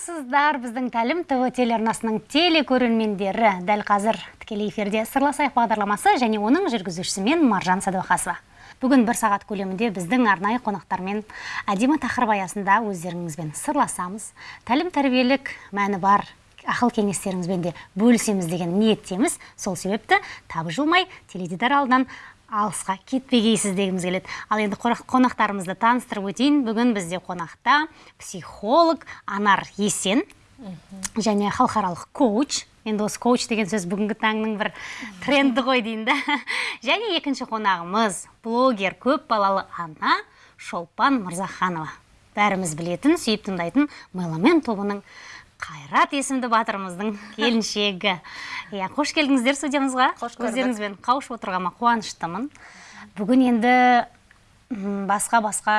армысыздар біздің тәлім тв телеарнасының телекөрермендері. Дәл қазір тікелей эфирде сырласайық бағдарламасы және оның жүргізушісі мен маржан сәдуақасова. Бүгін бір сағат көлемінде біздің арнайы қонақтармен әдемі тақырып аясында өздеріңізбен сырласамыз. Тәлім тәрбиелік мәні бар ақыл кеңестеріңізбен де бөлісеміз деген ниеттеміз. Сол себепті табжылмай теледидар алдынан алысқа кетпегейсіз дегіміз келеді. Ал енді қонақтарымызды таныстырып өтейін. Бүгін бізде қонақта психолог анар есен және халықаралық коуч. Енді осы коуч деген сөз бүгінгі таңның бір тренді ғой дейін да. Және екінші қонағымыз блогер көп балалы ана шолпан мырзаханова. Бәріміз білетін сүйіп тыңдайтын меломен тобының қайрат есімді батырымыздың келіншегі. Иә қош келдіңіздер студиямызға. Қош көрдік. Өздеріңізбен қауышып отырғаныма қуаныштымын. Бүгін енді басқа басқа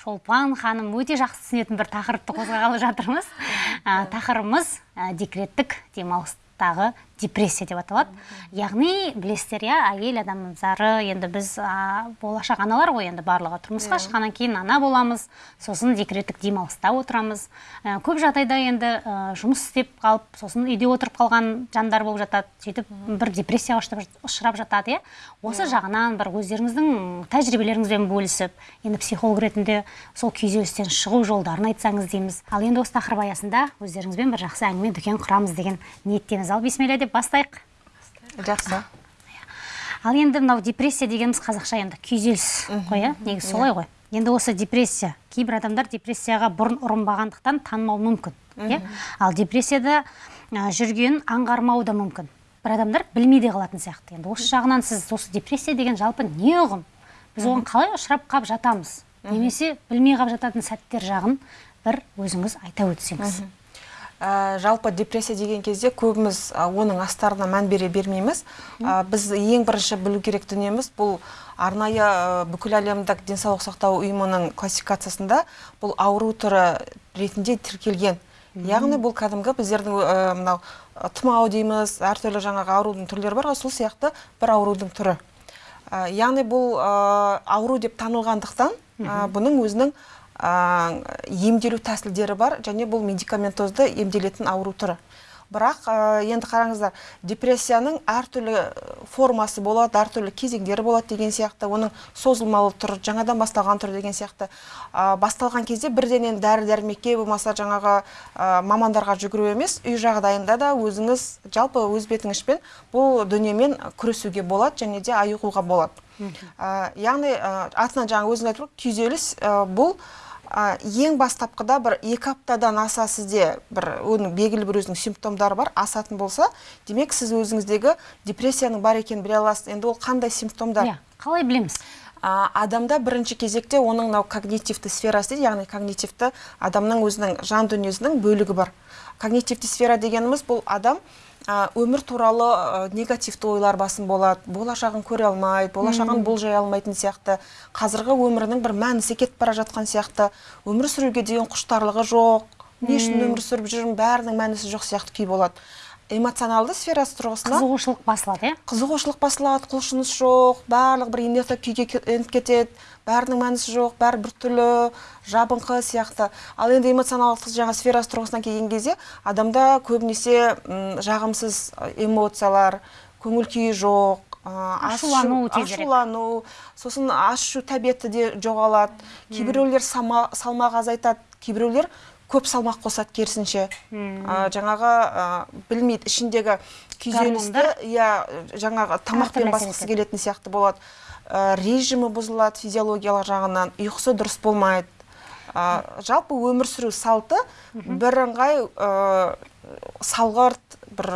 шолпан ханым өте жақсы түсінетін бір тақырыпты қозғағалы жатырмыз. Ә, тақырыбымыз ә, декреттік демалыстағы депрессия деп аталады. Яғни білесіздер иә әйел адамдары енді біз ә, болашақ аналар ғой енді барлығы. Тұрмысқа шыққаннан кейін ана боламыз сосын декреттік демалыста отырамыз. Ә, көп жағдайда енді ә, жұмыс істеп қалып сосын үйде отырып қалған жандар болып жатады сөйтіп бір депрессияға ұшырап- ұшырап жатады иә. Осы жағынан бір өздеріңіздің тәжірибелеріңізбен бөлісіп енді психолог ретінде сол күйзелістен шығу жолдарын айтсаңыз дейміз. Ал енді осы тақырып аясында өздеріңізбен бір жақсы әңгіме дүкен құрамыз деген ниеттеміз ал бисмилля деп бастайық. Жақсы. Ал енді мынау депрессия дегеніміз қазақша енді күйзеліс қой иә негізі солай ғой. Енді осы депрессия. Кейбір адамдар депрессияға бұрын ұрынбағандықтан танымау мүмкін иә? Ал депрессияда ә, жүргенін аңғармауы да мүмкін. Бір адамдар білмей де қалатын сияқты. Енді осы жағынан сіз осы депрессия деген жалпы не ұғым? Біз оған қалай ұшырап қалып жатамыз? Немесе білмей қалып жататын сәттер жағын бір өзіңіз айта өтсеңіз. Ә, жалпы депрессия деген кезде көбіміз ә, оның астарына мән бере бермейміз. Ә, біз ең бірінші білу керек дүниеміз бұл арнайы ә, бүкіл әлемдік денсаулық сақтау ұйымының классификациясында бұл ауру түрі ретінде тіркелген. Яғни бұл кәдімгі біздердің ә, мынау тұмау дейміз әртүрлі жаңағы аурудың түрлері бар ғой сол сияқты бір аурудың түрі. Ә, яғни бұл ә, ауру деп танылғандықтан ә, бұның өзінің емделу тәсілдері бар және бұл медикаментозды емделетін ауру түрі. Бірақ ә, енді қараңыздар депрессияның әртүрлі формасы болады әртүрлі кезеңдері болады деген сияқты оның созылмалы түрі жаңадан басталған түрі деген сияқты. Ә, басталған кезде бірденен дәрі дәрмекке болмаса жаңағы ә, мамандарға жүгіру емес үй жағдайында да өзіңіз жалпы өз бетіңізбен бұл дүниемен күресуге болады және де айығуға болады. Ә, яғни ә, атынан жаңа өзіңіз айтып күйзеліс ә, бұл ә, ең бастапқыда бір екі аптадан аса сізде бір оның белгілі бір өзінің симптомдары бар асатын болса демек сіз өзіңіздегі депрессияның бар екенін біле аласыз. Енді ол қандай симптомдар? Иә қалай білеміз? А, адамда бірінші кезекте оның мынау когнитивті сферасы дейді яғни когнитивті адамның өзінің жан дүниесінің бөлігі бар. Когнитивті сфера дегеніміз бұл адам өмір туралы негативті ойлар басым болады. Болашағын көре алмайды болашағын болжай алмайтын сияқты. Қазіргі өмірінің бір мәнісі кетіп бара жатқан сияқты. Өмір сүруге деген құштарлығы жоқ. Не үшін өмір сүріп жүрмін? Бәрінің мәнісі жоқ сияқты күй болады. Эмоционалды сферасы тұрғысынан қызығушылық басылады иә? қызығушылық басылады құлшыныс жоқ барлық бір инерция күйге еніп кетеді. Бәрінің мәнісі жоқ бәрі біртүрлі жабыңқы сияқты. Ал енді эмоционалдық жаңа сферасы тұрғысынан келген кезде адамда көбінесе жағымсыз эмоциялар көңіл күйі жоқ ашу- Ашулану ашулану сосын ашу тәбеті де жоғалады. Кейбіреулер салмақ азайтады кейбіреулер көп салмақ қосады керісінше. Ә, жаңағы ә, білмейді ішіндегі күйзелісті иә жаңағы тамақпен басқысы келетін сияқты болады. Режимі бұзылады физиологиялық жағынан ұйқысы дұрыс болмайды. Ә, жалпы өмір сүру салты бірыңғай ә, салғырт бір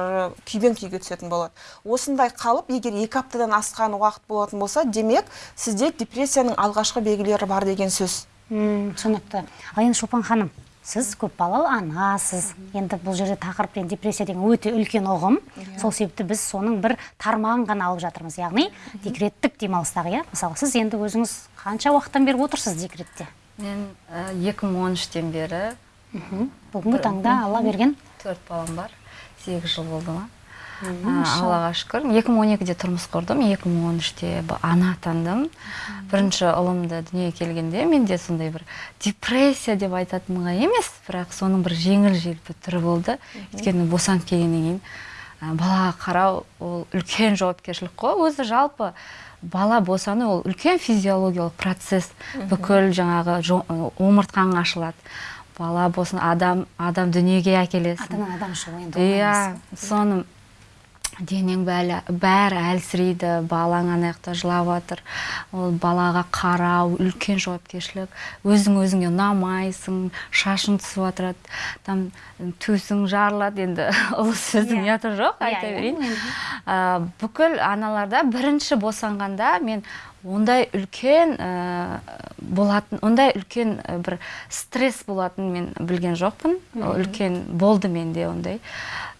күйбең күйге түсетін болады. Осындай қалып егер екі аптадан асқан уақыт болатын болса демек сізде депрессияның алғашқы белгілері бар деген сөз. Түсінікті. Ал енді шолпан ханым сіз көпбалалы анасыз. Енді бұл жерде тақырып енді депрессия деген өте үлкен ұғым. Сол себепті біз соның бір тармағын ғана алып жатырмыз. Яғни декреттік демалыстағы иә? Мысалы сіз енді өзіңіз қанша уақыттан бері отырсыз декретте? Мен ә, 2013-тен бері бүгінгі таңда алла берген. Төрт балам бар. Сегіз жыл болды ма? Аллаға шүкір. Екі мың он екіде тұрмыс құрдым екі мың он үште ана атандым бірінші ұлымды дүниеге келгенде менде сондай бір депрессия деп айтатынға емес бірақ соның бір жеңіл желпі түрі болды. Өйткені босанып келгеннен кейін балаға қарау ол үлкен жауапкершілік қой. Өзі жалпы бала босану ол үлкен физиологиялық процесс. Бүкіл жаңағы омыртқаң ашылады. Бала болсын адам адам дүниеге әкелесің. Адам шығу енді иә соны денең бәрі, бәрі әлсірейді балаң ана жақта жылап жатыр ол балаға қарау үлкен жауапкершілік. Өзің өзіңе ұнамайсың шашың түсіп жатырады там төсің жарылады енді. Ұлы сөздің Иә. ұяты жоқ Иә, айта иә, берейін. Ә, бүкіл аналарда бірінші босанғанда мен ондай үлкен ә, болатын ондай үлкен ә, бір стресс болатынын мен білген жоқпын. Үлкен болды менде ондай.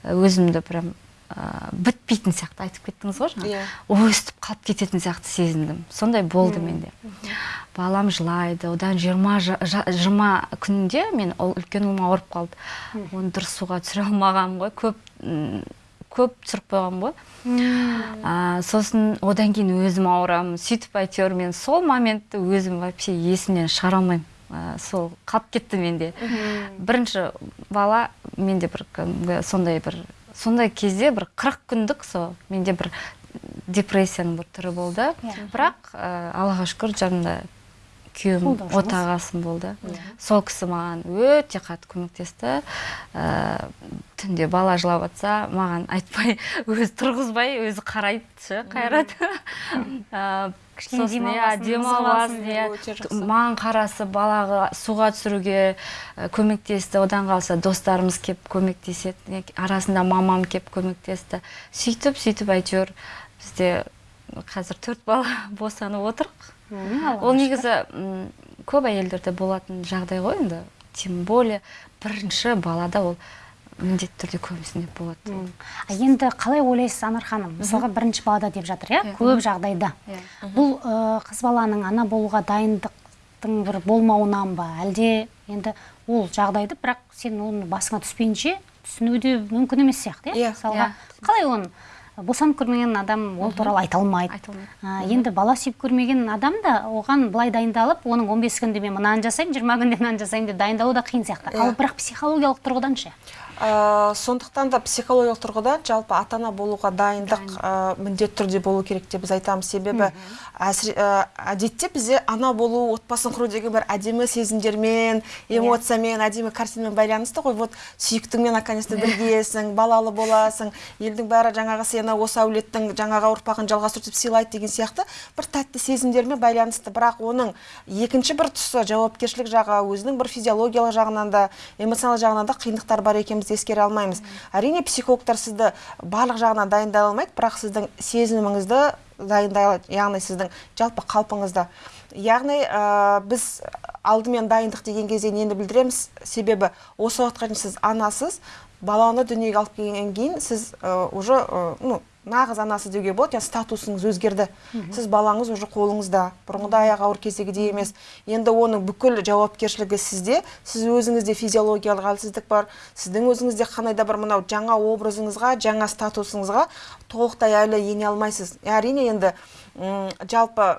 Өзімді прям ә, бітпейтін сияқты айтып кеттіңіз ғой жаңа Иә. өстіп қалып кететін сияқты сезіндім. Сондай болды менде. Балам жылайды. Одан жиырма жиырма күнде мен ол үлкен ұлым ауырып қалды. Оны дұрыс суға түсіре алмағанмын ғой. Көп көп түсіріп қойғанмын ғой. А, сосын одан кейін өзім ауырамын. Сөйтіп әйтеуір мен сол моментті өзім вообще есімнен шығара алмаймын. А, сол қалып кетті менде. Бірінші бала менде бір кәдімгі сондай бір сондай кезде бір қырық күндік сол менде бір депрессияның бір түрі болды. Бірақ ә, аллаға шүкір жанымда күйеуім отағасым болды. Сол кісі маған өте қатты көмектесті. Ә, түнде бала жылап жатса маған айтпай өзі тұрғызбай өзі қарайды ше қайрат. Ә, сосын, иә, аласың иә. маған қарасы балаға суға түсіруге көмектесті. Одан қалса достарымыз кеп көмектеседі арасында мамам кеп көмектесті. Сөйтіп сөйтіп әйтеуір бізде қазір төрт бала босанып отырық. Ол негізі м, көп әйелдерде болатын жағдай ғой енді. Тем более бірінші балада ол міндетті түрде көбісінде болады. А енді қалай ойлайсыз анар ханым мысалға бірінші балада деп жатыр иә? Көп жағдайда. Иә. бұл ә, қыз баланың ана болуға дайындықтың бір болмауынан ба? Әлде енді ол жағдайды бірақ сен оны басыңа түспейінше түсіну де мүмкін емес сияқты иә? Иә. мысалға Иә. қалай оны босанып көрмеген адам ол туралы айта алмайды. Енді бала сүйіп көрмеген адам да оған былай дайындалып оның 15 күнде мен мынаны жасаймын 20 күнде мынаны жасаймын деп дайындалу да қиын сияқты. Ал бірақ психологиялық тұрғыдан ше? Ә, сондықтан да психологиялық тұрғыдан жалпы ата ана болуға дайындық ә, міндетті түрде болу керек деп біз айтамыз. Себебі әсіре- ә, әдетте бізде ана болу отбасын құру деген бір әдемі сезімдермен эмоциямен әдемі картинамен байланысты ғой. Вот сүйіктіңмен наконец то біргесің балалы боласың елдің бәрі жаңағы сені осы әулеттің жаңағы ұрпағын жалғастырып сыйлайды деген сияқты бір тәтті сезімдермен байланысты. Бірақ оның екінші бір тұсы жауапкершілік жағы өзінің бір физиологиялық жағынан да эмоционалдық жағынан да қиындықтар бар ескере алмаймыз. Әрине психологтар сізді барлық жағынан дайындай алмайды бірақ сіздің сезіміңізді дайындай алады яғни сіздің жалпы қалпыңызды. Яғни ә, біз алдымен дайындық деген кезде нені білдіреміз? Себебі осы уақытқа дейін сіз анасыз баланы дүниеге алып келгеннен кейін сіз уже ну нағыз анасы деуге болады. Яғни статусыңыз өзгерді. Сіз балаңыз уже қолыңызда. Бұрынғыдай аяғы ауыр кездегідей емес. Енді оның бүкіл жауапкершілігі сізде. Сіз өзіңізде физиологиялық әлсіздік бар. Сіздің өзіңізде қандай да бір мынау жаңа образыңызға жаңа статусыңызға толықтай әлі ене алмайсыз. Әрине енді м, жалпы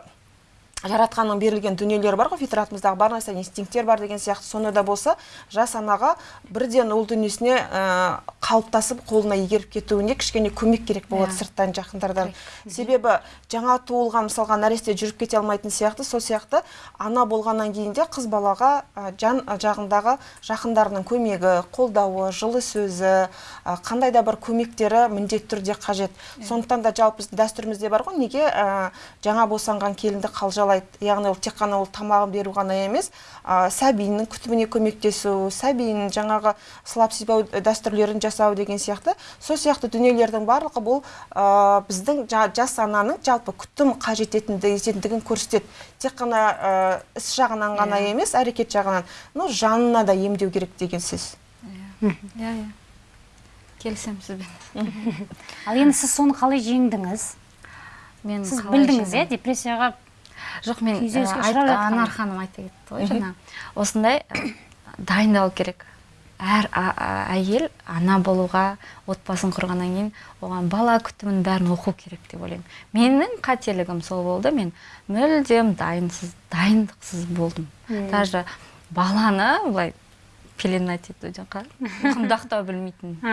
жаратқанның берілген дүниелері бар ғой фитратымыздағы бар нәрсе инстинкттер бар деген сияқты. Сонда да болса жас анаға бірден ұл дүниесіне ә, қалыптасып қолына игеріп кетуіне кішкене көмек керек болады Иә. сырттан жақындардан. Себебі жаңа туылған мысалға нәресте жүріп кете алмайтын сияқты сол сияқты ана болғаннан кейін де қыз балаға ә, жан жағындағы жақындарының көмегі қолдауы жылы сөзі ә, қандай да бір көмектері міндетті түрде қажет. Сондықтан да жалпы біздің дәстүрімізде бар ғой неге ә, жаңа босанған келінді қалжалайды яғни ол тек қана ол тамағын беру ғана емес ә, сәбиінің күтіміне көмектесу сәбиінің жаңағы сылап сипау дәстүрлерін жасау деген сияқты. Сол сияқты дүниелердің барлығы бұл ә, біздің жа- жас ананың жалпы күтім қажет ететіндігі- ететіндігін көрсетеді. Тек қана ә, іс жағынан ғана емес әрекет жағынан. Ну жанына да емдеу керек деген сөз. Иә. Иә келісемін сізбен. Ал енді сіз соны қалай жеңдіңіз? Мен сіз қалай білдіңіз иә? депрессияға жоқ мен анар ханым айта кетті ғой жаңа. Осындай дайындалу керек. Әр әйел ана болуға отбасын құрғаннан кейін оған бала күтімін бәрін оқу керек деп ойлаймын. Менің қателігім сол болды. Мен мүлдем дайынсыз дайындықсыз болдым. Даже баланы былай пеленать ету құндақтау білмейтін.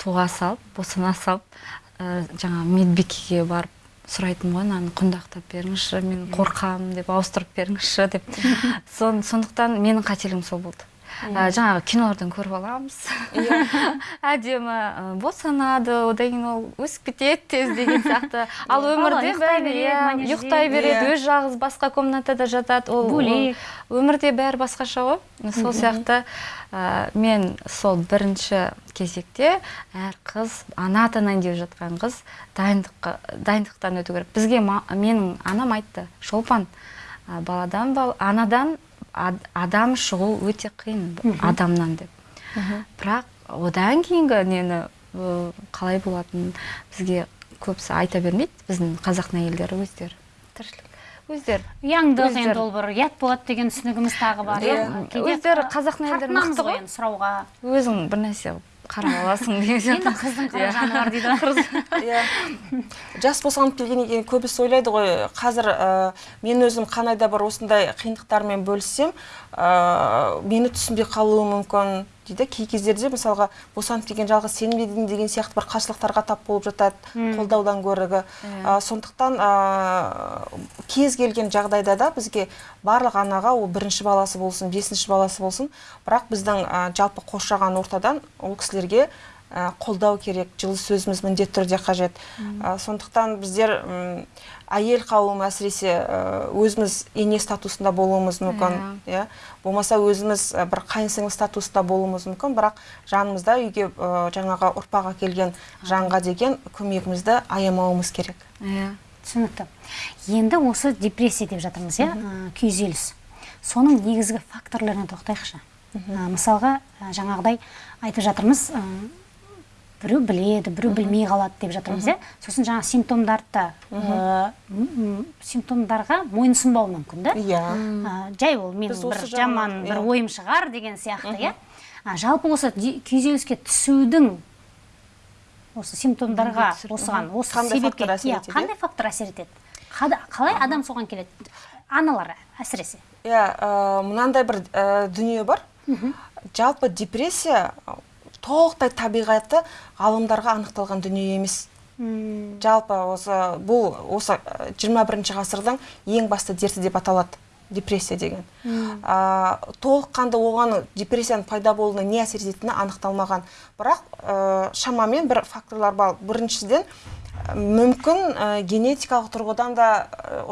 Туға салып босана салып жаңа медбикеге барып сұрайтынмын ғой мынаны құндақтап беріңізші мен қорқамын деп ауыстырып беріңізші деп. Сондықтан менің қателігім сол болды. Ә, жаңағы кинолардан көріп аламыз. иә әдемі босанады одан кейін ол өсіп кетеді тез деген сияқты. Ал өмірде бәрі ұйықтай береді өз жалғыз басқа комнатада жатады. Ол бөлек. өмірде бәрі басқаша ғой. Сол сияқты ә, мен сол бірінші кезекте әр қыз ана атанайын деп жатқан қыз дайындыққа дайындықтан өту керек. Бізге менің анам айтты шолпан баладан бал, анадан адам шығу өте қиын адамнан деп. Бірақ одан кейінгі нені қалай болатынын бізге көбісі айта бермейді. Біздің қазақтың әйелдері өздері. Тіршілік. Өздері. Ұяңдық енді ол бір ұят болады деген түсінігіміз тағы бар иә. өздері қазақтың әйелдері мықты ғой. сұрауға. Өзің бір нәрсе қарап аласың деген сияқты енді қыздың қыры жаны бар дейді иә. Жас босанып келгеннен кейін көбісі ойлайды ғой қазір мен өзім қандай да бір осындай қиындықтармен бөліссем ә, мені түсінбей қалуы мүмкін дейді. Кей кездерде мысалға босанып келген жалғыз сен бе деген сияқты бір қарсылықтарға тап болып жатады қолдаудан гөрігі ә, сондықтан ә, кез келген жағдайда да бізге барлық анаға ол бірінші баласы болсын бесінші баласы болсын бірақ біздің ә, жалпы қоршаған ортадан ол кісілерге қолдау керек жылы сөзіміз міндетті түрде қажет. Сондықтан біздер әйел қауым әсіресе өзіміз ене статусында болуымыз мүмкін иә. болмаса өзіміз бір қайын сіңлі статусында болуымыз мүмкін бірақ жанымызда үйге жаңағы ұрпақ әкелген жанға деген көмегімізді аямауымыз керек. Иә. түсінікті. Енді осы депрессия деп жатырмыз иә? Күйзеліс. Соның негізгі факторларына тоқтайықшы. Мысалға жаңағыдай айтып жатырмыз біреу біледі біреу білмей қалады деп жатырмыз иә? Сосын жаңа симптомдарды симптомдарға мойынсұнбау мүмкін да? Иә. Жай ол менің бір жаман бір ойым шығар деген сияқты иә? Жалпы осы күйзеліске түсудің осы симптомдарға осыған осы себепке иә қандай фактор әсер етеді? Қалай адам соған келеді? Аналар әсіресе. Иә мынандай бір дүние бар. Жалпы депрессия толықтай табиғаты ғалымдарға анықталған дүние емес. Жалпы осы бұл осы 21 бірінші ғасырдың ең басты дерті деп аталады депрессия деген. Ә, толыққанды оған депрессияның пайда болуына не әсер ететіні анықталмаған. Бірақ ә, шамамен бір факторлар бар. Біріншіден мүмкін ә, генетикалық тұрғыдан да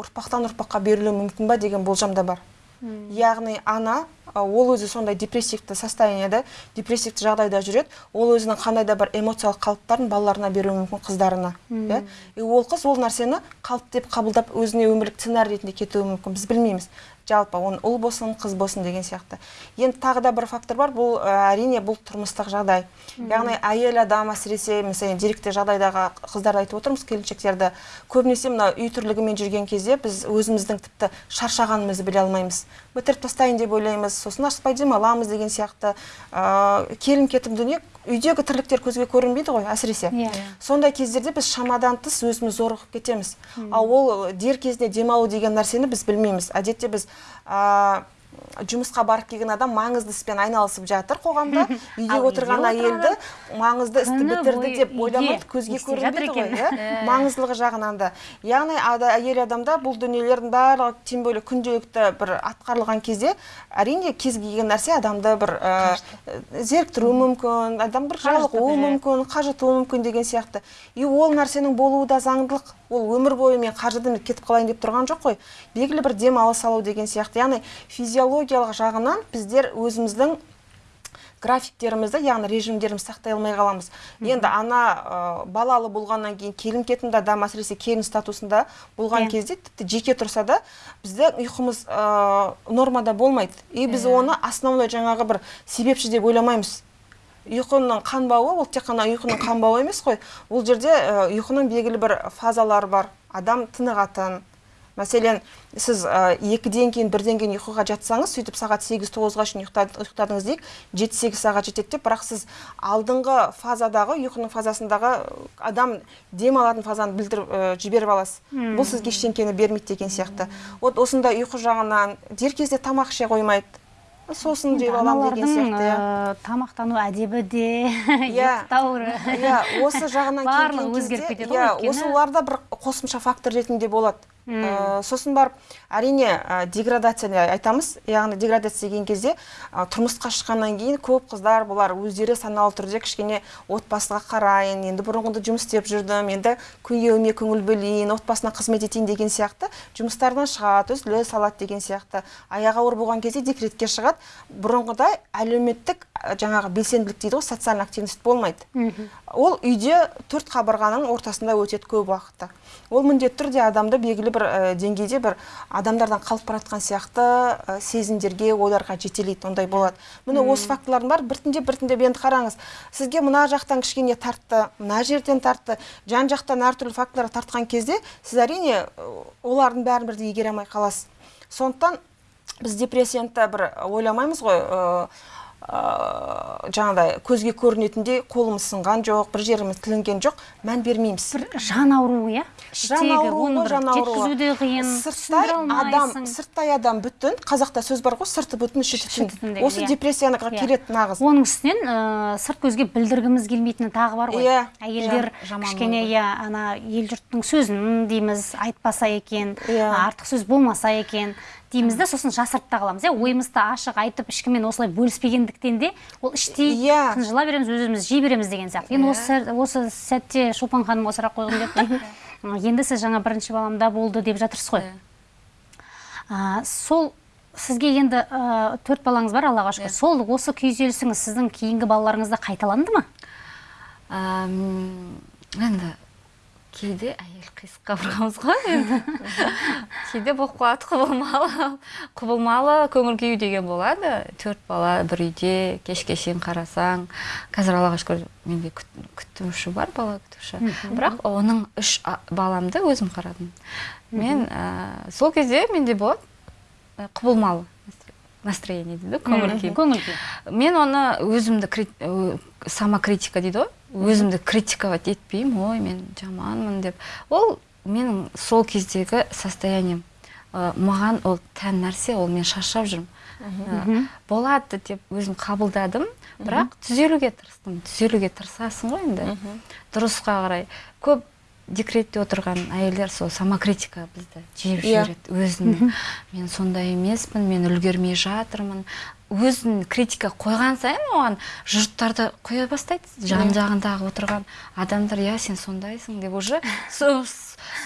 ұрпақтан ұрпаққа берілуі мүмкін ба деген болжам да бар. Яғни ана ол өзі сондай депрессивті состояниеда депрессивті жағдайда жүреді. Ол өзінің қандай да бір эмоциялық қалыптарын балаларына беруі мүмкін қыздарына иә и ол қыз ол нәрсені қалып деп қабылдап өзіне өмірлік сценарий ретінде кетуі мүмкін. Біз білмейміз. Жалпы оны ұл болсын қыз болсын деген сияқты. Енді тағы да бір фактор бар бұл әрине бұл тұрмыстық жағдай. Яғни әйел адам әсіресе мысалы деректі жағдайдағы қыздарды айтып отырмыз келіншектерді. Көбінесе мына үй тірлігімен жүрген кезде біз өзіміздің тіпті шаршағанымызды біле алмаймыз. Бітіріп тастайын деп ойлаймыз сосын аспай демаламыз деген сияқты. Ә, келім кетім дүние үйдегі тірліктер көзге көрінбейді ғой әсіресе yeah. Иә. сондай кездерде біз шамадан тыс өзіміз зорығып кетеміз ал ол дер кезінде демалу деген нәрсені біз білмейміз әдетте біз жұмысқа барып келген адам маңызды іспен айналысып жатыр қоғамда. Үйде отырған әйелді маңызды істі бітірді деп ойламайды көзге көрінбейді ғой иә? Маңыздылығы жағынан да. Яғни әйел адамда бұл дүниелердің барлығы тем более күнделікті бір атқарылған кезде әрине кез келген нәрсе адамды бір зеріктіруі мүмкін адам бір жалығуы мүмкін қажытуы мүмкін деген сияқты. И ол нәрсенің болуы да заңдылық. Ол өмір бойы мен қаржыдан кетіп қалайын деп тұрған жоқ қой. Белгілі бір демалыс алу деген сияқты. Яғни физиологиялық жағынан біздер өзіміздің графиктерімізді яғни режимдерімізді сақтай алмай қаламыз енді ана ә, балалы болғаннан кейін келім кетімді адам әсіресе келін статусында болған yeah. Иә. кезде тіпті жеке тұрса да бізде ұйқымыз ә, нормада болмайды и біз yeah. Иә. оны основной жаңағы бір себепші деп ойламаймыз ұйқының қанбауы ол тек қана ұйқының қанбауы емес қой ол жерде ұйқының белгілі бір фазалары бар адам тынығатын мәселен сіз ә, екіден кейін бірден кейін ұйқыға жатсаңыз сөйтіп сағат сегіз тоғызға шейін ұйықтадыңыз дейік жеті сегіз сағат жетеді деп. Бірақ сіз алдыңғы фазадағы ұйқының фазасындағы адам дем алатын фазаны білдіріп ә, жіберіп аласыз. Бұл сізге ештеңкені бермейді деген сияқты. Вот осындай ұйқы жағынан дер кезде тамақ іше қоймайды. Сосын жеп аламын деген сияқты иә. ә, тамақтану әдебі де Иә. ұйықтау иә осы жағынан Барлығы өзгеріп кетеді ғой иә өйткені- осыларда бір қосымша фактор ретінде болады. Ә, сосын барып әрине ә, деградация деп айтамыз яғни деградация деген кезде ә, тұрмысқа шыққаннан кейін көп қыздар бұлар өздері саналы түрде кішкене отбасыға қарайын енді бұрынғыда жұмыс істеп жүрдім енді күйеуіме көңіл бөлейін отбасына қызмет етейін деген сияқты жұмыстардан шығады үзіле салады деген сияқты. Аяғы ауыр болған кезде декретке шығады. Бұрынғыдай әлеуметтік жаңағы белсенділік дейді ғой социальный активность болмайды. Ол үйде төрт қабырғаның ортасында өтеді көп уақытта. Ол міндетті түрде адамды белгілі бір ә, деңгейде бір адамдардан қалып бара жатқан сияқты ә, сезімдерге ойларға жетелейді ондай болады. Міне осы фактылардың бәрі біртіндеп біртіндеп енді қараңыз. Сізге мына жақтан кішкене тартты мына жерден тартты жан жақтан әртүрлі фактылар тартқан кезде сіз әрине ә, олардың бәрін бірдей игере алмай қаласыз. Сондықтан біз депрессияны бір ойламаймыз ғой ә, ә, жаңағыдай көзге көрінетіндей қолымыз сынған жоқ бір жеріміз тілінген жоқ мән бермейміз бір жан ауруы иә жан ауруы жан ауруы. қиын сырттай адам сырттай адам бүтін қазақта сөз бар ғой сырты бүтін іші түтін осы иә. депрессияға Иә. келеді нағыз оның үстінен ә, сырт көзге білдіргіміз келмейтіні тағы бар ғой Иә. әйелдер кішкене иә ана ел жұрттың сөзін дейміз айтпаса екен Иә. артық сөз болмаса екен дейміз да сосын жасырып та қаламыз иә. Ойымызды ашық айтып ешкіммен осылай бөліспегендіктен де ол іштей Иә. тынжыла береміз өз өзімізді жей береміз деген сияқты. Енді осы сәт- осы сәтте шолпан ханым осы сұрақ қойғым келіп тұр енді сіз жаңа бірінші баламда болды деп жатырсыз ғой. А, сол сізге енді ә, төрт балаңыз бар аллаға шүкір. Сол осы күйзелісіңіз сіздің кейінгі балаларыңызда қайталанды ма? Енді кейде әйел қисық қабырғамыз ғой енді. Кейде болып қалады құбылмалы. Құбылмалы көңіл күй деген болады. Төрт бала бір үйде кешке шейін қарасаң. Қазір аллаға шүкір менде күт- күтуші бар бала күтуші. Бірақ оның үш баламды өзім қарадым. Мен ә, сол кезде менде болады құбылмалы настроение дейді ғой көңіл күй көңіл күй мен оны өзімді самокритика дейді ғой. Өзімді критиковать етпеймін ой мен жаманмын деп. Ол менің сол кездегі состоянием. Ә, маған ол тән нәрсе ол мен шаршап жүрмін. Ә, болады деп өзім қабылдадым бірақ түзелуге тырыстым. Түзелуге тырысасың ғой енді. Дұрысқа қарай. Көп декретте отырған әйелдер сол самокритика бізді жеп Иә. жібереді. Өзін мен сондай емеспін мен үлгермей жатырмын өзін критика қойған сайын оған жұрттарды қоя бастайды. Жан жағындағы отырған адамдар иә сен сондайсың деп уже со-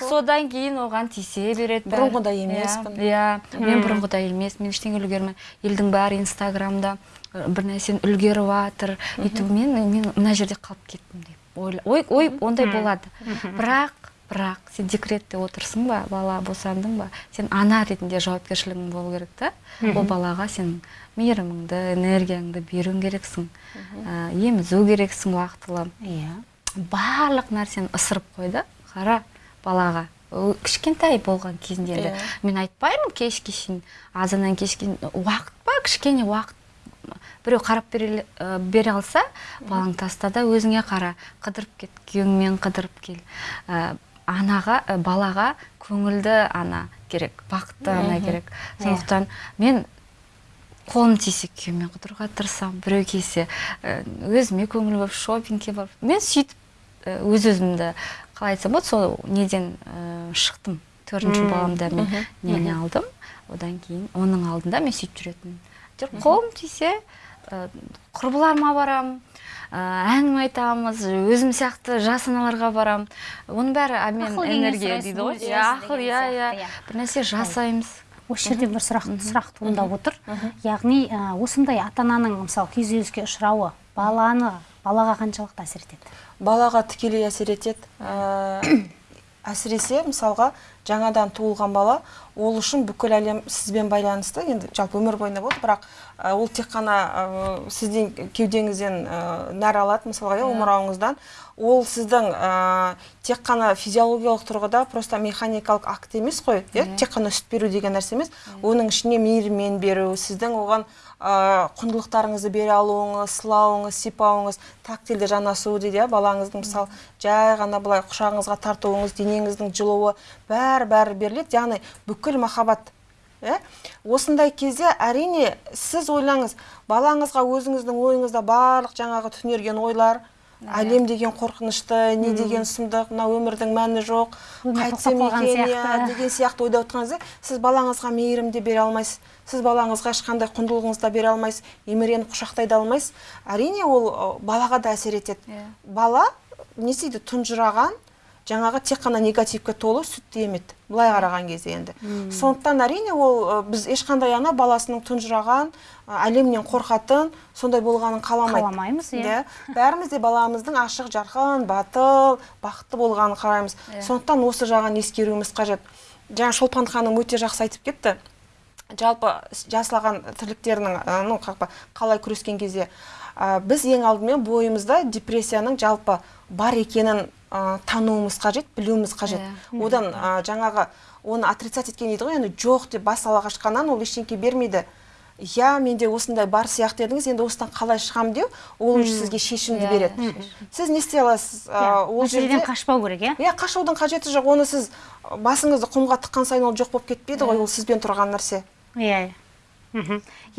содан кейін оған тиісе береді. Бұрынғыдай Иә, емеспін. иә мен бұрынғыдай емес. Мен ештеңе үлгермей елдің бәрі инстаграмда бір нәрсені үлгеріп жатыр өйтіп мен мен мына жерде қалып кеттім деп ой ой ондай болады. Бірақ бірақ сен декретте отырсың ба бала босандың ба? Сен ана ретінде жауапкершілігің болу керек та? Ол балаға сен мейіріміңді энергияңды беруің керексің. Ә, емізу керексің уақытылы. Иә. Барлық нәрсені ысырып қой да қара балаға. Кішкентай болған кезінде енді Иә. мен айтпаймын кешке шейін азаннан кешке уақыт па? Кішкене уақыт біреу қарап бере, ә, бере алса балаң таста да өзіңе қара. Қыдырып кет күйеуіңмен қыдырып кел. Ә, анаға ә, балаға көңілді ана керек бақытты ана керек. Сондықтан мен қолым тисе күйеуіммен қыдыруға тырысамын. Біреу келсе ә, өзіме көңіл болып шопингке барып? Мен сөйтіп ә, өз өзімді қалай айтсам болады сол неден ә, шықтым. Төртінші баламда мен нені алдым? Одан кейін оның алдында мен сөйтіп жүретінмін. Әйтеуір қолым тисе құрбыларыма барамын әңгіме айтамыз өзім сияқты жас аналарға барамын оның бәрі обмен энергия дейді ғой. иә ақыл иә иә. иә. бір нәрсе жасаймыз. Осы жерде бір сұрақ сұрақ туындап отыр. Яғни ә, осындай ата ананың мысалы күйзеліске ұшырауы баланы балаға қаншалықты әсер етеді? Балаға тікелей әсер етеді. Ә, әсіресе мысалға жаңадан туылған бала ол үшін бүкіл әлем сізбен байланысты. Енді жалпы өмір бойына болды бірақ ол тек қана ә, сіздің кеудеңізден нәр алады мысалға иә омырауыңыздан. Ол сіздің ә, тек қана физиологиялық тұрғыда просто механикалық акт емес қой иә? Тек қана сүт беру деген нәрсе емес. Оның ішіне мейіріммен беру сіздің оған ә, құндылықтарыңызды бере алуыңыз сылауыңыз сипауыңыз тактильді жанасу дейді иә? Балаңыздың мысалы жай ғана былай құшағыңызға тартуыңыз денеңіздің жылуы бәрі бәрі беріледі. Яғни бүкіл махаббат иә? Осындай кезде әрине сіз ойлаңыз балаңызға өзіңіздің ойыңызда барлық жаңағы түнерген ойлар әлем деген қорқынышты не деген сұмдық мына өмірдің мәні жоқ қайтсем екен иә деген сияқты ойда отырған сіз балаңызға мейірім де бере алмайсыз сіз балаңызға ешқандай құндылығыңызды да бере алмайсыз еміреніп құшақтай да алмайсыз. Әрине ол балаға да әсер етеді. Yeah. бала не істейді тұнжыраған жаңағы тек қана негативке толы сүтті емеді былай қараған кезде енді. Hmm. сондықтан әрине ол біз ешқандай ана баласының тұнжыраған әлемнен қорқатын сондай болғанын қаламайды. Қаламаймыз иә. Бәріміз де баламыздың ашық жарқын батыл бақытты болғанын қалаймыз yeah. сондықтан осы жағын ескеруіміз қажет. Жаңа шолпан ханым өте жақсы айтып кетті. Жалпы жасылаған тірліктерінің ну қалай күрескен кезде біз ең алдымен бойымызда депрессияның жалпы бар екенін ә, тануымыз қажет білуіміз қажет. Yeah. Иә. одан ә, жаңағы оны отрицать еткен дейді ғой енді жоқ деп бас ала қашқаннан ол ештеңке бермейді. Иә менде осындай бар сияқты едіңіз енді осыдан қалай шығамын деу ол уже сізге шешімді yeah. Иә. береді. Сіз не істей аласыз? Yeah. Иә, ол жерден қашпау керек иә? Иә қашудың қажеті жоқ. Оны сіз басыңызды құмға тыққан сайын ол жоқ болып кетпейді ғой ол сізбен тұрған нәрсе. Иә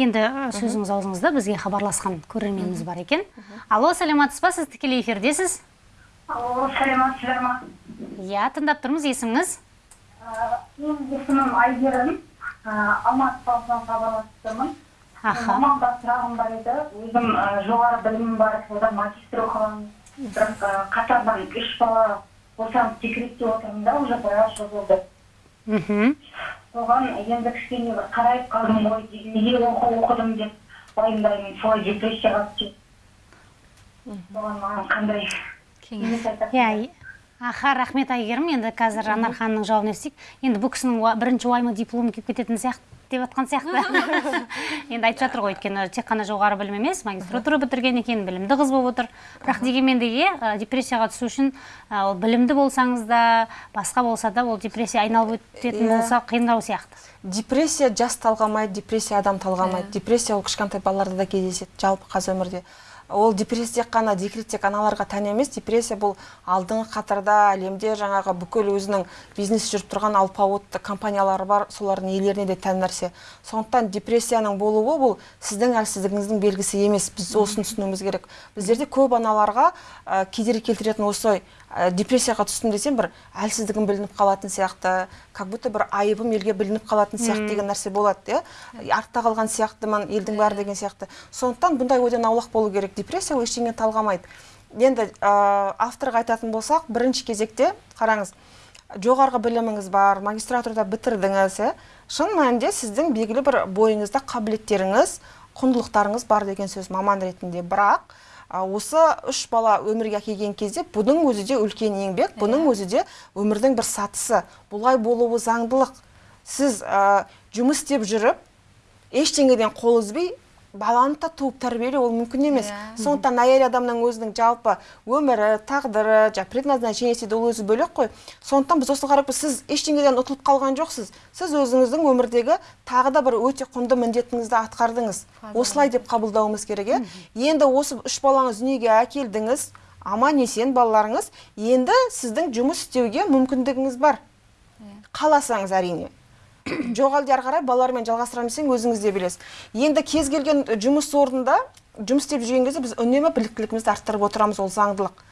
енді сөзіңіз аузыңызда бізге хабарласқан көрерменіміз бар екен. Алло саламатсыз ба сіз тікелей эфирдесіз? Алло саламатсыздар ма иә тыңдап тұрмыз есіміңіз менің есімім әйгерім алматы қаласынан хабарласып тұрмын мамамда сұрағым бар еді өзім жоғары білімім бар одан магистр оқығанмын бірақ қатардан үш бала босанып декретте отырмын да уже біраз жыл болды мхм соған енді кішкене бір қарайып қалдым ғой неге оқу оқыдым деп уайымдаймын солай депрессияға түседі соған маған қандай иә аха рахмет әйгерім енді қазір анар ханымның жауабын естейік енді бұл кісінің бірінші уайымы диплом келіп кететін сияқты деп жатқан сияқты. Енді айтып жатыр ғой өйткені тек қана жоғары білім емес магистратура бітірген екен білімді қыз болып отыр. Бірақ дегенмен де иә депрессияға түсу үшін ол білімді болсаңыз да басқа болса да ол депрессия айналып өтетін иә. болса қиындау сияқты. Депрессия жас талғамайды депрессия адам талғамайды. Депрессия ол кішкентай балаларда да кездеседі жалпы қазір өмірде. Ол депрессия тек қана декрет тек аналарға тән емес. Депрессия бұл алдыңғы қатарда әлемде жаңағы бүкіл өзінің бизнес жүріп тұрған алпауыт компаниялары бар солардың иелеріне де тән нәрсе. Сондықтан депрессияның болуы бұл сіздің әлсіздігіңіздің белгісі емес. Біз осыны түсінуіміз керек. Біздерде көп аналарға ә, кедергі келтіретін осы депрессияға түстім десем бір әлсіздігім білініп қалатын сияқты как будто бір айыбым елге білініп қалатын сияқты деген нәрсе болады иә? Артта қалған сияқтымын елдің бәрі деген сияқты. Сондықтан бұндай ойдан аулақ болу керек. Депрессия ол ештеңені талғамайды. Енді ә, авторға айтатын болсақ бірінші кезекте қараңыз жоғарғы біліміңіз бар магистратурада бітірдіңіз иә? Шын мәнінде сіздің белгілі бір бойыңызда қабілеттеріңіз құндылықтарыңыз бар деген сөз маман ретінде. Бірақ осы үш бала өмірге әкелген кезде бұның өзі де үлкен еңбек бұның өзі де өмірдің бір сатысы. Бұлай болуы заңдылық. Сіз ә, жұмыс істеп жүріп ештеңеден қол үзбей баланы да туып тәрбиелеу ол мүмкін емес. Yeah. Иә. сондықтан әйел адамның өзінің жалпы өмірі тағдыры жаңағы предназначение дейді ол өзі бөлек қой. Сондықтан біз осыны қарап сіз ештеңеден ұтылып қалған жоқсыз. Сіз өзіңіздің өмірдегі тағы да бір өте құнды міндетіңізді атқардыңыз. Осылай деп қабылдауымыз керек иә енді осы үш балаңыз дүниеге әкелдіңіз аман есен балаларыңыз енді сіздің жұмыс істеуге мүмкіндігіңіз бар. Иә. қаласаңыз әрине. жоқ әлде ары қарай балалармен жалғастырамын десең өзіңіз де білесіз. Енді кез келген жұмыс орнында жұмыс істеп жүрген кезде біз үнемі біліктілігімізді арттырып отырамыз ол заңдылық.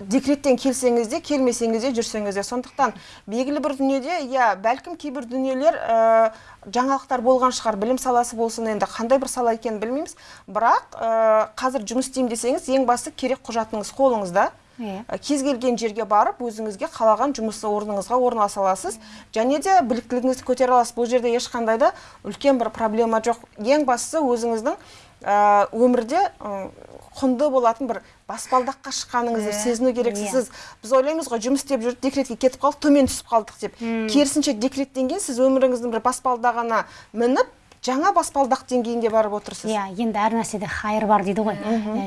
Декреттен келсеңіз де келмесеңіз де жүрсеңіз де. Сондықтан белгілі бір дүниеде иә бәлкім кейбір дүниелер ә, жаңалықтар болған шығар білім саласы болсын енді қандай бір сала екенін білмейміз. Бірақ ә, қазір жұмыс істеймін десеңіз ең басты керек құжатыңыз қолыңызда. Кез келген жерге барып өзіңізге қалаған жұмыс орныңызға орналаса аласыз. Және де біліктілігіңізді көтере аласыз. Бұл жерде ешқандай да үлкен бір проблема жоқ. Ең бастысы өзіңіздің өмірде құнды болатын бір баспалдаққа шыққаныңызды сезіну керексіз сіз біз ойлаймыз ғой жұмыс істеп жүріп декретке кетіп қалдық төмен түсіп қалдық деп. Керісінше декреттен кейін сіз өміріңіздің бір баспалдағына мініп жаңа баспалдақ деңгейінде барып отырсыз? Иә енді әр нәрседе хайыр бар дейді ғой.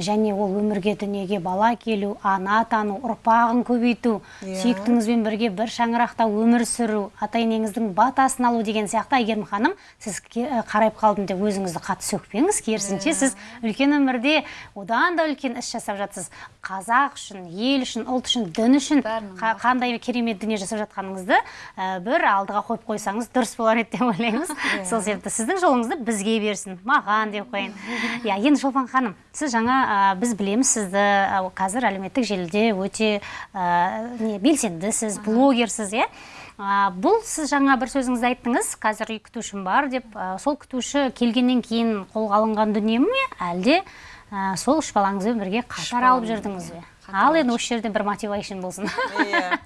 Және ол өмірге дүниеге бала келу ана атану ұрпағын көбейту Иә. сүйіктіңізбен бірге бір шаңырақта өмір сүру ата енеңіздің батасын алу деген сияқты. Әйгерім ханым сіз қарайып қалдым деп өзіңізді қатты сөкпеңіз керісінше сіз үлкен өмірде одан да үлкен іс жасап жатсыз. Қазақ үшін ел үшін ұлт үшін дін үшін қа- қандай керемет дүние жасап жатқаныңызды ә, бір алдыға қойып қойсаңыз дұрыс болар еді деп ойлаймыз. Сол себепті сіздің жолыңызды бізге берсін. Маған деп қояйын. Иә енді шолпан ханым сіз жаңа ә, біз білеміз сізді ә, қазір әлеуметтік желіде өте ә, не белсендісіз блогерсіз иә. А, бұл сіз жаңа бір сөзіңізді айттыңыз қазір үй күтушім бар деп ә, сол күтуші келгеннен кейін қолға алынған дүние ме? Әлде ә, сол үш балаңызбен бірге қатар алып жүрдіңіз бе? Ал енді осы жерде бір мотивейшн болсын. Иә.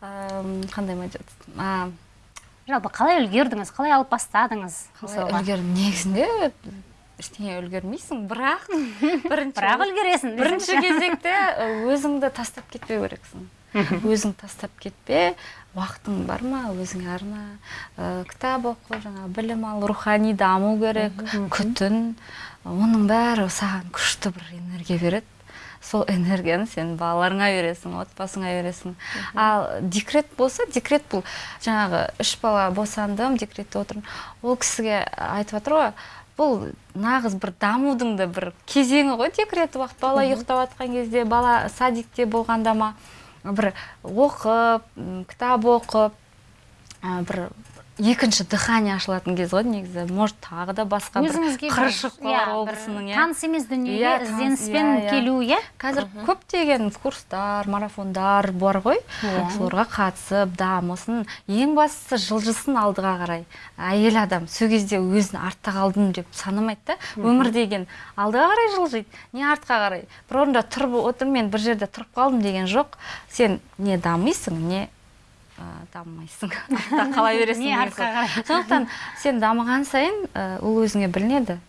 Қандай жалпы қалай үлгердіңіз қалай алып бастадыңыз қалай үлгердім? Негізінде ештеңе үлгермейсің бірақ бірінші бірақ үлгересің бірінші кезекте өзіңді тастап кетпеу керексің. Өзің тастап кетпе уақытың бар ма өзіңе арна ә, кітап оқы жаңа білім ал рухани даму керек күтін оның бәрі саған күшті бір энергия береді. Сол энергияны сен балаларыңа бересің отбасыңа бересің. Ал декрет болса декрет бұл. Жаңағы үш бала босандым декретте отырмын. Ол кісіге айтып жатыр ғой бұл нағыз бір дамудың да бір кезеңі ғой декрет уақыт. Бала ұйықтап жатқан кезде бала садикте болғанда ма бір оқып кітап оқып ә, бір екінші дыхание ашылатын кез ғой негізі. Может тағы да басқа өзіңізге бір- қыршықпалар иә, облысының иә. таныс емес дүниеге Иә, ізденіспен иә, келу иә? Қазір көптеген курстар марафондар бар ғой. Соларға қатысып дамысын ең бастысы жылжысын алдыға қарай. Әйел адам сол кезде өзін артта қалдым деп санамайды да. Өмір деген алдыға қарай жылжиды не артқа қарай. Бір орында тұрып отырмын мен бір жерде тұрып қалдым деген жоқ. Сен не дамисың не ә, дамымайсың артта қала бересің сондықтан сен дамыған сайын ол өзіңе білінеді.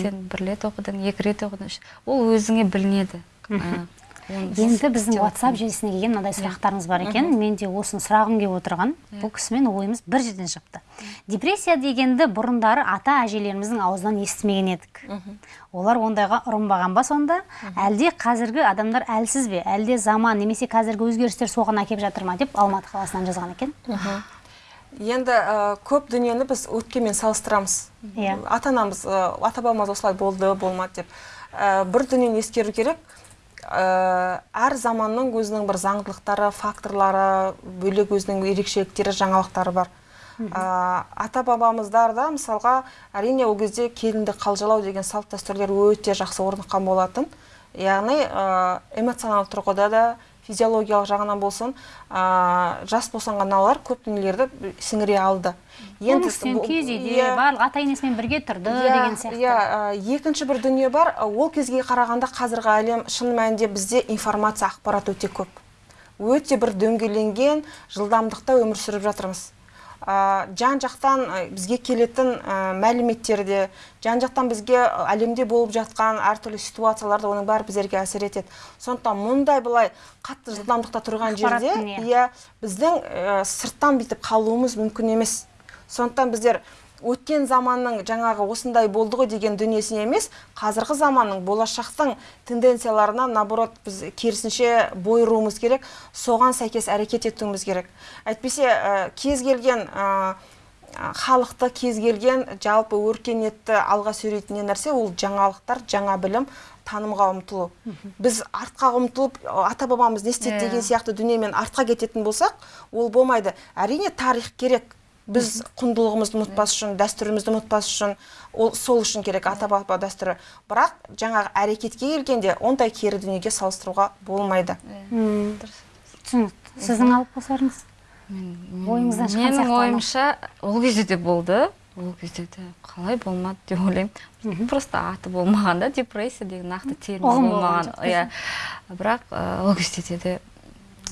Сен бір рет оқыдың екі рет оқыдың ол өзіңе білінеді. енді біздің WhatsApp желісіне келген мынандай сұрақтарыңыз бар екен. Мен де осыны сұрағым келіп отырған. Бұл кісімен ойымыз бір жерден шықты депрессия дегенді бұрындары ата әжелеріміздің аузынан естімеген едік. Олар ондайға ұрынбаған ба сонда? Әлде қазіргі адамдар әлсіз бе? Әлде заман немесе қазіргі өзгерістер соған әкеп жатыр ма деп алматы қаласынан жазған екен. Енді ә, көп дүниені біз өткенмен салыстырамыз. Иә. ата анамыз ә, ата бабамыз осылай болды болмады деп. Ә, бір дүниені ескеру керек. Әр заманның өзінің бір заңдылықтары факторлары бөлек өзінің ерекшеліктері жаңалықтары бар. Ә, ата бабамыздар да мысалға әрине ол кезде келінді қалжалау деген салт дәстүрлер өте жақсы орныққан болатын. Яғни ә, эмоционалдық тұрғыда да физиологиялық жағынан болсын ә, жас босанған аналар көп дүниелерді сіңіре алды. Бұл- киіз үйде иә, барлық ата енесімен бірге тұрды иә, деген сияқты. иә, ә, екінші бір дүние бар. Ол кезге қарағанда қазіргі әлем шын мәнінде бізде информация ақпарат өте көп. Өте бір дөңгеленген жылдамдықта өмір сүріп жатырмыз. Жан жақтан бізге келетін ә, мәліметтер де жан жақтан бізге әлемде болып жатқан әртүрлі ситуациялар да оның бәрі біздерге әсер етеді сондықтан мұндай былай қатты жылдамдықта тұрған жерде иә. иә біздің ә, сырттан бүйтіп қалуымыз мүмкін емес сондықтан біздер өткен заманның жаңағы осындай болды ғой деген дүниесіне емес қазіргі заманның болашақтың тенденцияларына наоборот біз керісінше бой ұруымыз керек соған сәйкес әрекет етуіміз керек. Әйтпесе ә, кез келген ә, ә, халықты кез келген жалпы өркениетті алға сүйрейтін нәрсе ол жаңалықтар жаңа білім танымға ұмтылу. Біз артқа ұмтылып ата бабамыз не істеді Иә. деген сияқты дүниемен артқа кететін болсақ ол болмайды. Әрине тарих керек. Біз құндылығымызды ұмытпас үшін дәстүрімізді ұмытпас үшін ол сол үшін керек ата баба дәстүрі. Бірақ жаңағы әрекетке келгенде ондай кері дүниеге салыстыруға болмайды. Түсінікті сіздің алып қосарыңыз ойыңыздан шыққан менің ойымша ол кезде де болды. Ол кезде де қалай болмады деп ойлаймын. Просто аты болмаған да депрессия деген нақты термин болмаған иә. Бірақ ол кезде де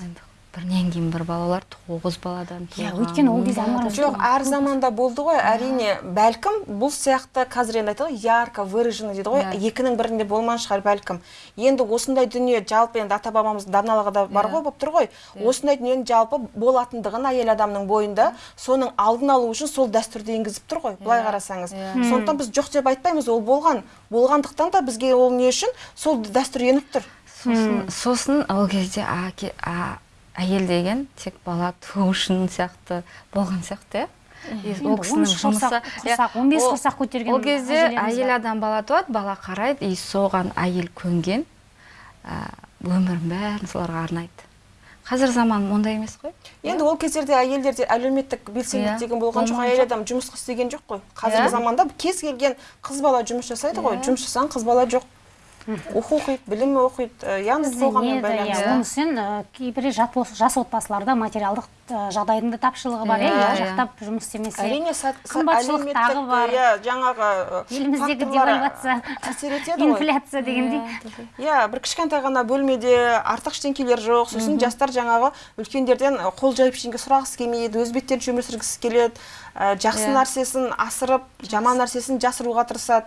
енді бірінен кейін бір балалар тоғыз баладан Иә, туған өйткені ол кезде жоқ әр заманда болды ғой. Әрине бәлкім бұл сияқты қазір енді айтады ғой ярко выраженно дейді ғой. Иә. екінің бірінде болмаған шығар бәлкім. Енді осындай дүние жалпы енді ата бабамыздың даналығы да бар ғой болып тұр ғой. Осындай дүниенің жалпы болатындығын әйел адамның бойында соның алдын алу үшін сол дәстүрді енгізіп тұр ғой былай қарасаңыз. Сондықтан біз жоқ деп айтпаймыз ол болған. Болғандықтан да бізге ол не үшін сол дәстүр еніп тұр. Сосын, сосын ол кезде әйел деген тек бала туу үшін сияқты болған сияқты иә? Ол кісінің 13 жұмысы құрсақ- иә, құрсақ, 15 ол- құрсақ көтерген ол кезде әйел адам бала туады бала қарайды и соған әйел көнген ә, өмірін бәрін соларға арнайды. Қазір заман ондай емес қой. Енді ол кездерде әйелдерде әлеуметтік белсенділік Иә, деген болған жоқ әйел адам жұмысқа істеген жоқ қой. Қазіргі Иә. заманда кез келген қыз бала жұмыс жасайды ғой. Жұмыс жасаған қыз бала жоқ. Оқиды білім оқиды яғни қоғаммен иә, байланысты. Кейбір жас отбасыларда материалдық жағдайдың да тапшылығы бар иә Иә, иә. жақтап жұмыс істемесе әрине сәт- сәт- қымбатшылық тағы әлеуметтік, бар. иә жаңағы еліміздегі девальвация әсер етеді ғой. инфляция дегендей. Иә бір кішкентай ғана бөлмеде артық ештеңкелер жоқ. Сосын жастар жаңағы үлкендерден қол жайып ештеңе сұрағысы келмейді өз беттерінше өмір сүргісі келеді жақсы нәрсесін асырып жаман нәрсесін жасыруға тырысады.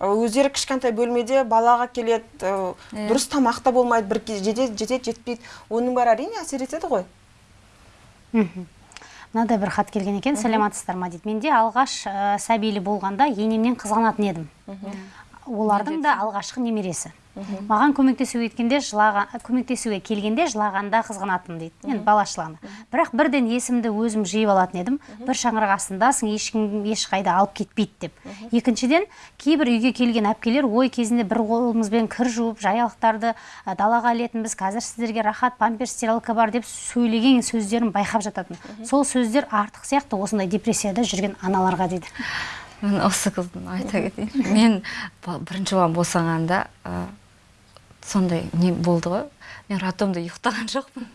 Өздері кішкентай бөлмеде балаға келеді Иә. дұрыс тамақ та болмайды бір жетеді жетеді жетпейді. Оның бәрі әрине әсер етеді ғой. Мхм. мынадай бір хат келген екен. Сәлематсыздар ма дейді. Менде алғаш ә, сәбилі болғанда енемнен қызғанатын едім олардың да алғашқы немересі. Маған көмектесуге кеткенде жылаған көмектесуге келгенде жылағанда қызғанатынмын дейді. Енді бала шылағанда бірақ бірден есімді өзім жиып алатын едім. Бір шаңырақ астындасың ешкім ешқайда алып кетпейді деп. Екіншіден кейбір үйге келген әпкелер ой кезінде бір қолымызбен кір жуып жаялықтарды ә, далаға ілетінбіз қазір сіздерге рахат памперс стиралка бар деп сөйлеген сөздерін байқап жататын. Сол сөздер артық сияқты осындай депрессияда жүрген аналарға дейді. Мен осы қыздың айта кетейін. Мен бірінші балам босанғанда сондай не болды ғой. Мен роддомда ұйықтаған жоқпын.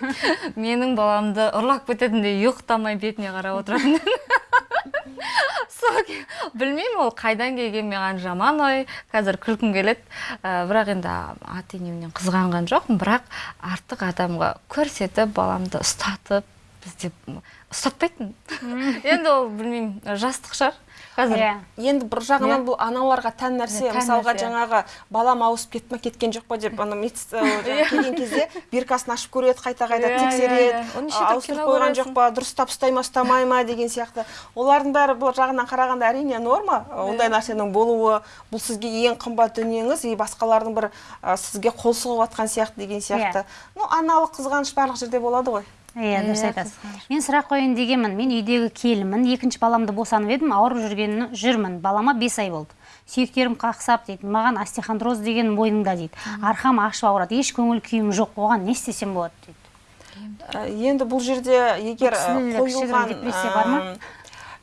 Менің баламды ұрлап кететіндей ұйықтамай бетіне қарап отыратын. Сол білмеймін ол қайдан келген маған жаман ой. Қазір күлкім келеді. Ә, бірақ енді ата енемнен қызғанған жоқпын. Бірақ артық адамға көрсетіп баламды ұстатып бізде ұстатпайтын. Енді ол білмеймін жастық шығар. Қазір Иә. енді бір жағынан бұл аналарға тән нәрсе Иә, мысалға жаңағы балам ауысып кетті ма кеткен жоқ па деп ана жаңағы келген кезде биркасын ашып көреді қайта қайта Иә, тексереді. иә, иә. Ауыстырып қойған жоқ па дұрыстап ұстай ма ұстамай ма деген сияқты. Олардың бәрі бұл жағынан қарағанда әрине норма. Ондай нәрсенің болуы бұл сізге ең қымбат дүниеңіз и басқалардың бір сізге қол сұғып жатқан сияқты деген сияқты. Ну аналық қызғаныш барлық жерде болады ғой. Иә дұрыс айтасыз. мен сұрақ қояйын дегенмін. Мен үйдегі келінмін. Екінші баламды босанып едім ауырып жүрген жүрмін. Балама бес ай болды. Сүйектерім қақсап дейді маған остеохондроз деген мойныңда дейді. Арқам ашып ауырады еш көңіл күйім жоқ оған не істесем болады дейді. Енді бұл жерде егер қойылған депрессия бар ма?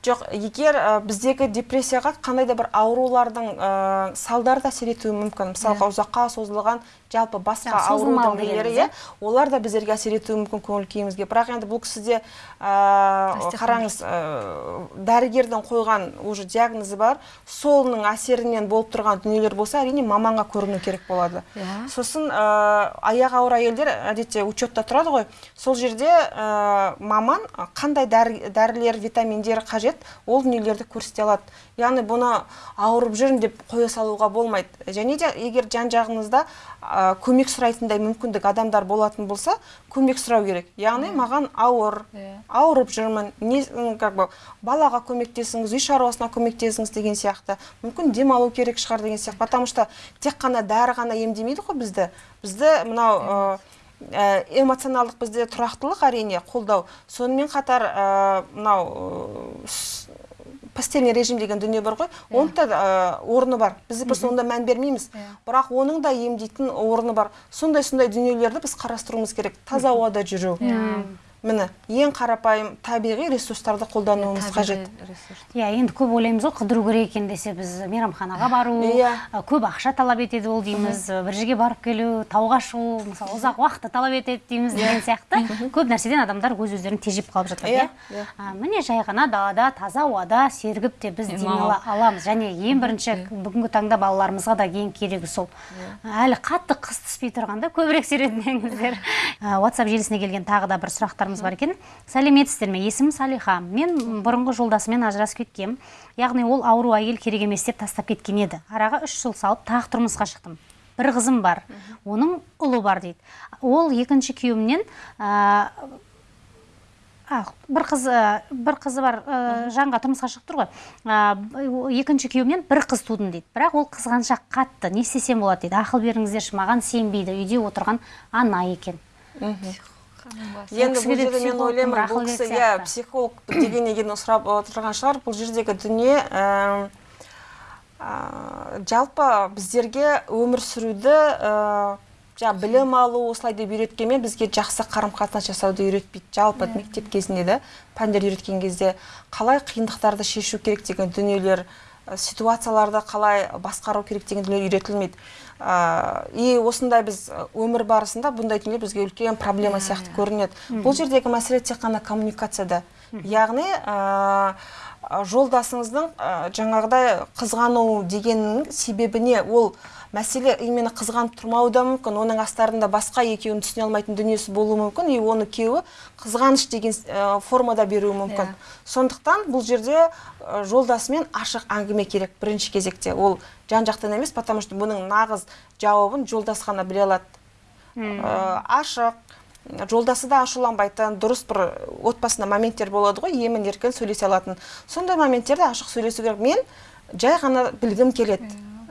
жоқ егер ә, біздегі депрессияға қандай да бір аурулардың ә, салдары да әсер етуі мүмкін. Мысалға ұзаққа созылған жалпы басқа аурудың дегеніміз, иә. Олар да біздерге әсер етуі мүмкін көңіл күйімізге. Бірақ енді бұл кісіде ә, Остеохондроз. қараңыз ә, дәрігердің қойған уже диагнозы бар. Солының әсерінен болып тұрған дүниелер болса әрине маманға көріну керек болады. Иә. сосын ә, аяғы ауыр әйелдер әдетте учетта тұрады ғой. Сол жерде ә, маман қандай дәрі- дәрілер витаминдер қажет ол дүниелерді көрсете алады. Яғни бұны ауырып жүрмін деп қоя салуға болмайды. Және де егер жан жағыңызда ә, көмек сұрайтындай мүмкіндік адамдар болатын болса көмек сұрау керек. Яғни маған ауыр Иә. ауырып жүрмін не как бы балаға көмектесіңіз үй шаруасына көмектесіңіз деген сияқты. Мүмкін демалу керек шығар деген сияқты. Потому что тек қана дәрі ғана емдемейді ғой бізді. Бізді мынау ә, ә, эмоционалдық бізде тұрақтылық әрине қолдау. Сонымен қатар мынау ә, с- постельный режим деген дүние бар ғой. Оның да ә, орны бар. Біз просто онда мән бермейміз. Бірақ оның да емдейтін орны бар. Сондай сондай дүниелерді біз қарастыруымыз керек. Таза ауада жүру. Міне ең қарапайым табиғи ресурстарды қолдануымыз қажет. иә енді көп ойлаймыз ғой қыдыру керек екен десе біз мейрамханаға бару Иә. көп ақша талап етеді ол дейміз бір жерге барып келу тауға шығу мысалы ұзақ уақытты талап етеді дейміз деген сияқты. Көп нәрседен адамдар өз өздерін тежеп қалып жатады Иә, иә. иә. А, міне жай ғана далада таза ауада сергіп те біз демала аламыз. Және ең бірінші бүгінгі таңда балаларымызға да ең керегі сол. Әлі қатты қыс түспей тұрғанда көбірек серуендеңіздер whatsapp желісіне келген тағы да бір сұрақтарымыз бар екен. Сәлеметсіздер ме? Есімім салиха. Мен бұрынғы жолдасыммен ажырасып кеткем. Яғни ол ауру әйел керек емес деп тастап кеткен еді. Араға үш жыл салып тағы тұрмысқа шықтым. Бір қызым бар. Оның ұлы бар дейді. Ол екінші күйеуімнен а, бір қыз ә, бір қызы бар ә, жанға тұрмысқа шығып тұр ғой. Ә, екінші күйеуімнен бір қыз тудым дейді. Бірақ ол қызғаншақ қатты. Не істесем болады дейді. Ақыл беріңіздерші маған сенбейді. Үйде отырған ана екен. Енді бұл жерде мен ойлаймын бұл кісі иә психолог деген неден сұрап отырған шығар бұл жердегі дүние ә, жалпы біздерге өмір сүруді ә, жаңа білім алу осылай деп үйреткенмен бізге жақсы қарым қатынас жасауды үйретпейді. Жалпы мектеп кезінде де пәндер үйреткен кезде қалай қиындықтарды шешу керек деген дүниелер ә, ситуацияларды қалай басқару керек деген дүниелер үйретілмейді. И осындай біз өмір барысында бұндай дүниелер бізге үлкен проблема сияқты көрінеді. Бұл жердегі мәселе тек қана коммуникацияда. Яғни жолдасыңыздың жаңағыдай қызғану дегеннің себебіне ол мәселе именно қызғанып тұрмауы да мүмкін оның астарында басқа екеуін түсіне алмайтын дүниесі болуы мүмкін и оны күйеуі қызғаныш деген формада беруі мүмкін. Сондықтан бұл жерде жолдасымен ашық әңгіме керек бірінші кезекте. Ол жан жақтан емес потому что бұның нағыз жауабын жолдас қана біле алады. Ә, ашық жолдасы да ашуланбайтын дұрыс бір отбасында моменттер болады ғой емін еркін сөйлесе алатын. Сондай моменттерде ашық сөйлесу керек. Мен жай ғана білгім келеді.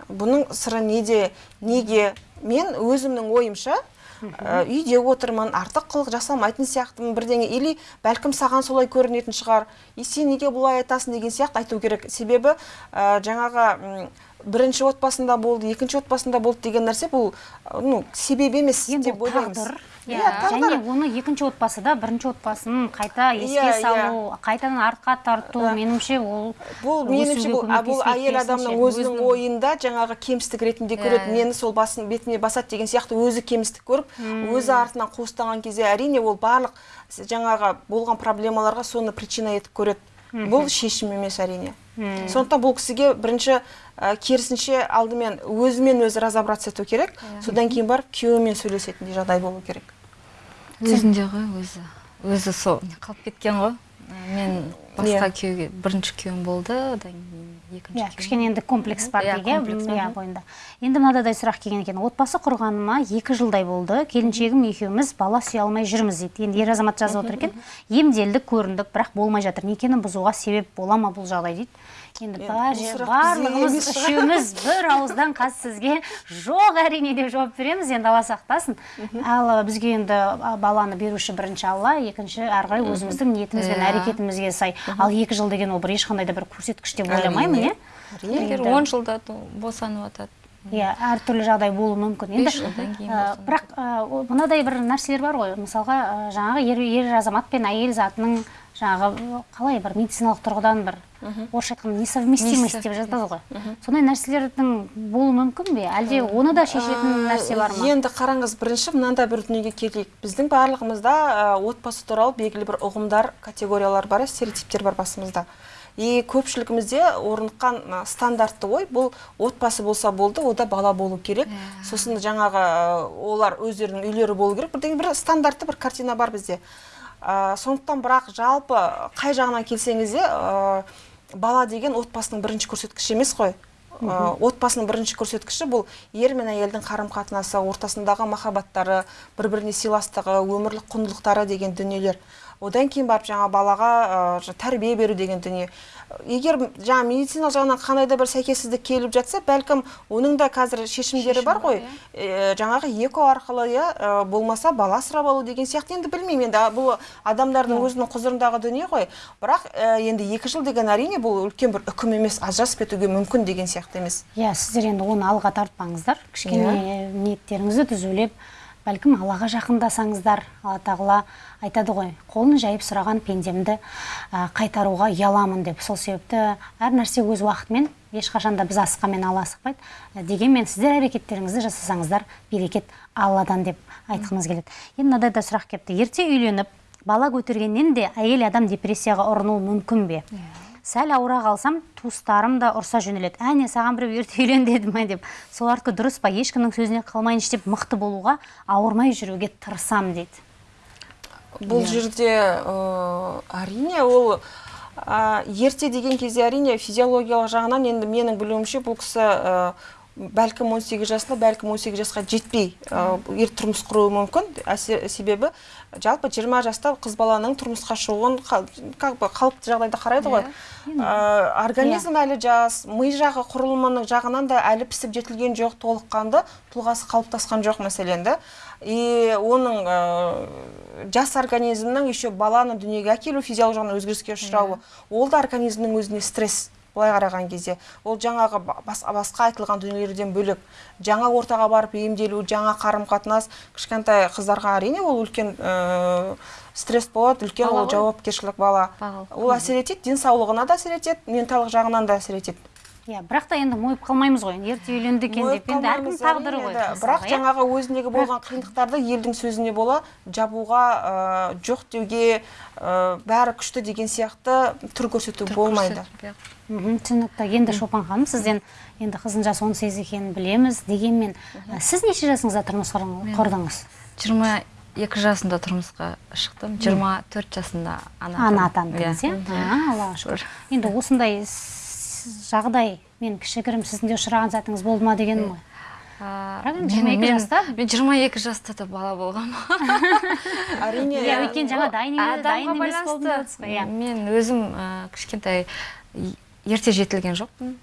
Бұның сыры неде неге? Мен өзімнің ойымша ә, үйде отырмын артық қылық жасамайтын сияқтымын бірдеңе. Или бәлкім саған солай көрінетін шығар. И сен неге бұлай айтасың деген сияқты айту керек. Себебі ә, жаңағы бірінші отбасында болды екінші отбасында болды деген нәрсе бұл ну себеп емес енді деп ойлаймыз. Иә, иә және оны екінші отбасыда бірінші отбасын қайта еске Иә, салу қайтадан артқа тарту меніңше ол бұл меніңше бұл, әйел адамның өзінің ойында жаңағы кемістік ретінде көреді. Мені сол басын бетіне басады деген сияқты өзі кемістік көріп өзі артынан қуыстаған кезде әрине ол барлық жаңағы болған проблемаларға соны причина етіп көреді. Бұл шешім емес әрине. Сондықтан бұл кісіге бірінші ә, керісінше алдымен өзімен өзі разобраться ету керек. Содан кейін барып күйеуімен сөйлесетіндей жағдай болу керек. Өзінде ғой өзі. Өзі сол. Қалып кеткен ғой. Мен басқа күйеуге бірінші күйеуім болды одан кейін екінші иә кішкене енді комплекс бар Иә, дейік комплекс, иә мхм. бойында. Енді мынадай сұрақ келген екен. Отбасы құрғаныма екі жылдай болды. Келіншегім екеуміз бала сүйе алмай жүрміз дейді. Енді ер азамат жазып отыр екен. Емделдік көріндік бірақ болмай жатыр. Некені бұзуға себеп бола ма бұл жағдай дейді? Енді барлығымыз үшеуміз бір ауыздан қазір сізге жоқ әрине деп жауап береміз. Енді алла сақтасын. Ал бізге енді баланы беруші бірінші алла екінші әрі қарай өзіміздің ниетіміз бен әрекетімізге сай. Ал екі жыл деген ол бір ешқандай да бір көрсеткіш деп ойламаймын иә? Егер он жылда босанып жатады иә әртүрлі жағдай болуы мүмкін. Енді ә, бірақ ә, мынадай бір нәрселер бар ғой. Мысалға ә, жаңағы ер, ер азамат пен әйел затының жаңағы қалай бір медициналық тұрғыдан бір орысша айтқанда несовместимость деп жатады ғой. Сондай нәрселердің болуы мүмкін бе? Әлде оны да шешетін нәрсе бар ма? Енді қараңыз бірінші мынандай бір дүниеге келейік. Біздің барлығымызда отбасы туралы белгілі бір ұғымдар, категориялар бар, стереотиптер бар басымызда. И көпшілігімізде орныққан ә, стандартты ой бұл отбасы болса болды, ода бала болу керек. Сосын жаңағы ә, олар өздерінің үйлері болу керек. Бірдеңе бір стандартты бір картина бар бізде. Ә, сондықтан бірақ жалпы қай жағынан келсеңіз де ә, бала деген отбасының бірінші көрсеткіші емес қой. Ә, отбасының бірінші көрсеткіші бұл ер мен әйелдің қарым қатынасы ортасындағы махаббаттары бір біріне сыйластығы өмірлік құндылықтары деген дүниелер одан кейін барып жаңа балаға ә, тәрбие беру деген дүние. Егер жаңа медициналық жағынан қандай да бір сәйкессіздік келіп жатса бәлкім оның да қазір шешімдері бар ғой. Э, жаңағы эко арқылы иә ә, болмаса бала асырап алу деген сияқты енді білмеймін. Енді бұл адамдардың өзінің құзырындағы дүние ғой. Бірақ ә, енді екі жыл деген әрине бұл үлкен бір үкім емес ажырасып кетуге мүмкін деген сияқты емес. Иә сіздер енді оны алға тартпаңыздар. Кішкене ниеттеріңізді түзулеп бәлкім аллаға жақындасаңыздар. Алла тағала айтады ғой қолын жайып сұраған пендемді қайтаруға ұяламын деп. Сол себепті әр нәрсе өз уақытымен ешқашан да біз асыққанмен алла асықпайды. Ә, дегенмен сіздер әрекеттеріңізді жасасаңыздар берекет алладан деп айтқымыз келеді. Енді мынадай да сұрақ келіпті. Ерте үйленіп бала көтергеннен де әйел адам депрессияға ұрынуы мүмкін бе? Сәл ауыра қалсам туыстарым да ұрса жөнеледі. Әне саған біреу ерте үйлен деді ма деп. Солардікі дұрыс па ешкімнің сөзіне қалмайыншы деп мықты болуға ауырмай жүруге тырысам дейді бұл жерде ә, әрине ол ә, ерте деген кезде әрине физиологиялық жағынан енді менің білуімше бұл кісі ә, бәлкім 18 жасында бәлкім 18 жасқа жетпей ә, ерте тұрмыс құруы мүмкін. Себебі жалпы 20 жаста қыз баланың тұрмысқа шығуын как бы қалыпты жағдайда қарайды ғой. Ә, организм әлі жас ми жағы құрылымының жағынан да әлі пісіп жетілген жоқ толыққанды тұлғасы қалыптасқан жоқ мәселен да. И оның ә, жас организмнің еще баланы дүниеге әкелу физиологиялық жағынан өзгеріске ұшырауы ол да организмнің өзіне стресс. Былай қараған кезде ол жаңағы ба- бас- басқа айтылған дүниелерден бөлек жаңа ортаға барып емделу жаңа қарым қатынас кішкентай қыздарға әрине ол үлкен ә, стресс болады үлкен ол жауапкершілік бала. Бала. ол әсер етеді денсаулығына да әсер етеді менталық жағынан да әсер етеді. Иә бірақ та енді мойып қалмаймыз ғой. Ерте үйленді екен деп енді әркім тағдыры ғой бірақ иә? жаңағы өзіндегі болған қиындықтарды елдің сөзіне бола жабуға ә, жоқ деуге ә, бәрі күшті деген сияқты түр көрсету болмайды. мхм түсінікті. Енді шолпан ханым сізден енді қыздың жасы 18 екенін білеміз дегенмен ә, сіз неше жасыңызда тұрмыс құрдыңыз? жиырма екі жасында тұрмысқа шықтым. Жиырма төрт жасында ана атандыңыз Иә. иә? А, аллаға шүкір. Енді осындай жағдай мен кішігірім сіздің де ұшыраған сәтіңіз болды ма дегенім ғой А, бірақ енді мен- 22 мен- жаста? мен жиырма екі жаста да бала болғанмын әрине иә өйткені жаңа дайын емес иә. Мен өзім кішкентай ерте жетілген жоқпын.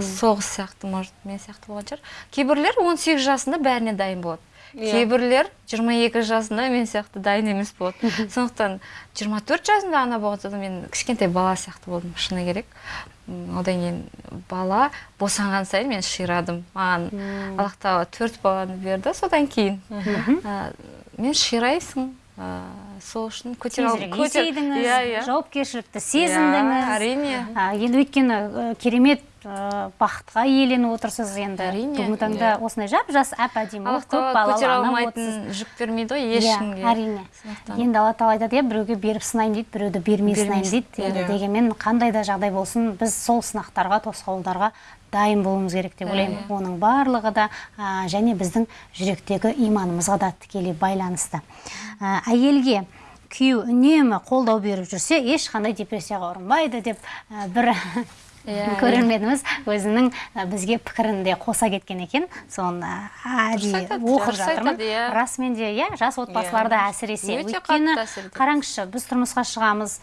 Соғыс сияқты может мен сияқты болған шығар. Кейбіреулер 18 жасында бәріне дайын болады. Иә. кейбіреулер 22 жасында мен сияқты дайын емес болады. Сондықтан 24 жасында ана болғанда да мен кішкентай бала сияқты болдым шыны керек. Одан кейін бала босанған сайын мен ширадым. Маған аллах тағала төрт баланы берді содан кейін. Ә, мен ширайсың. Сол үшін көтер- есейдіңіз иә иә. жауапкершілікті Иә, сезіндіңіз. әрине. Енді өйткені керемет бақытқа иеленіп отырсыз енді. Әрине, бүгінгі таңда осындай жап жас әп әдемі көп балалы ана жүк бермейді ғой ешкімге. әрине. Енді алла тағала айтады иә біреуге беріп сынаймын дейді біреуді бермей сынаймын дейді енді дегенмен қандай да жағдай болсын біз сол сынақтарға тосқауылдарға дайын болуымыз керек деп ойлаймын. Оның барлығы да а, және біздің жүректегі иманымызға да тікелей байланысты. А, әйелге күйеу үнемі қолдау беріп жүрсе ешқандай депрессияға ұрынбайды деп а, бір көрерменіміз өзінің бізге пікірін де қоса кеткен екен. Соны әдейі оқып жатырмын. иә. расымен де иә жас отбасыларда әсіресе. Өйткені қараңызшы біз тұрмысқа шығамыз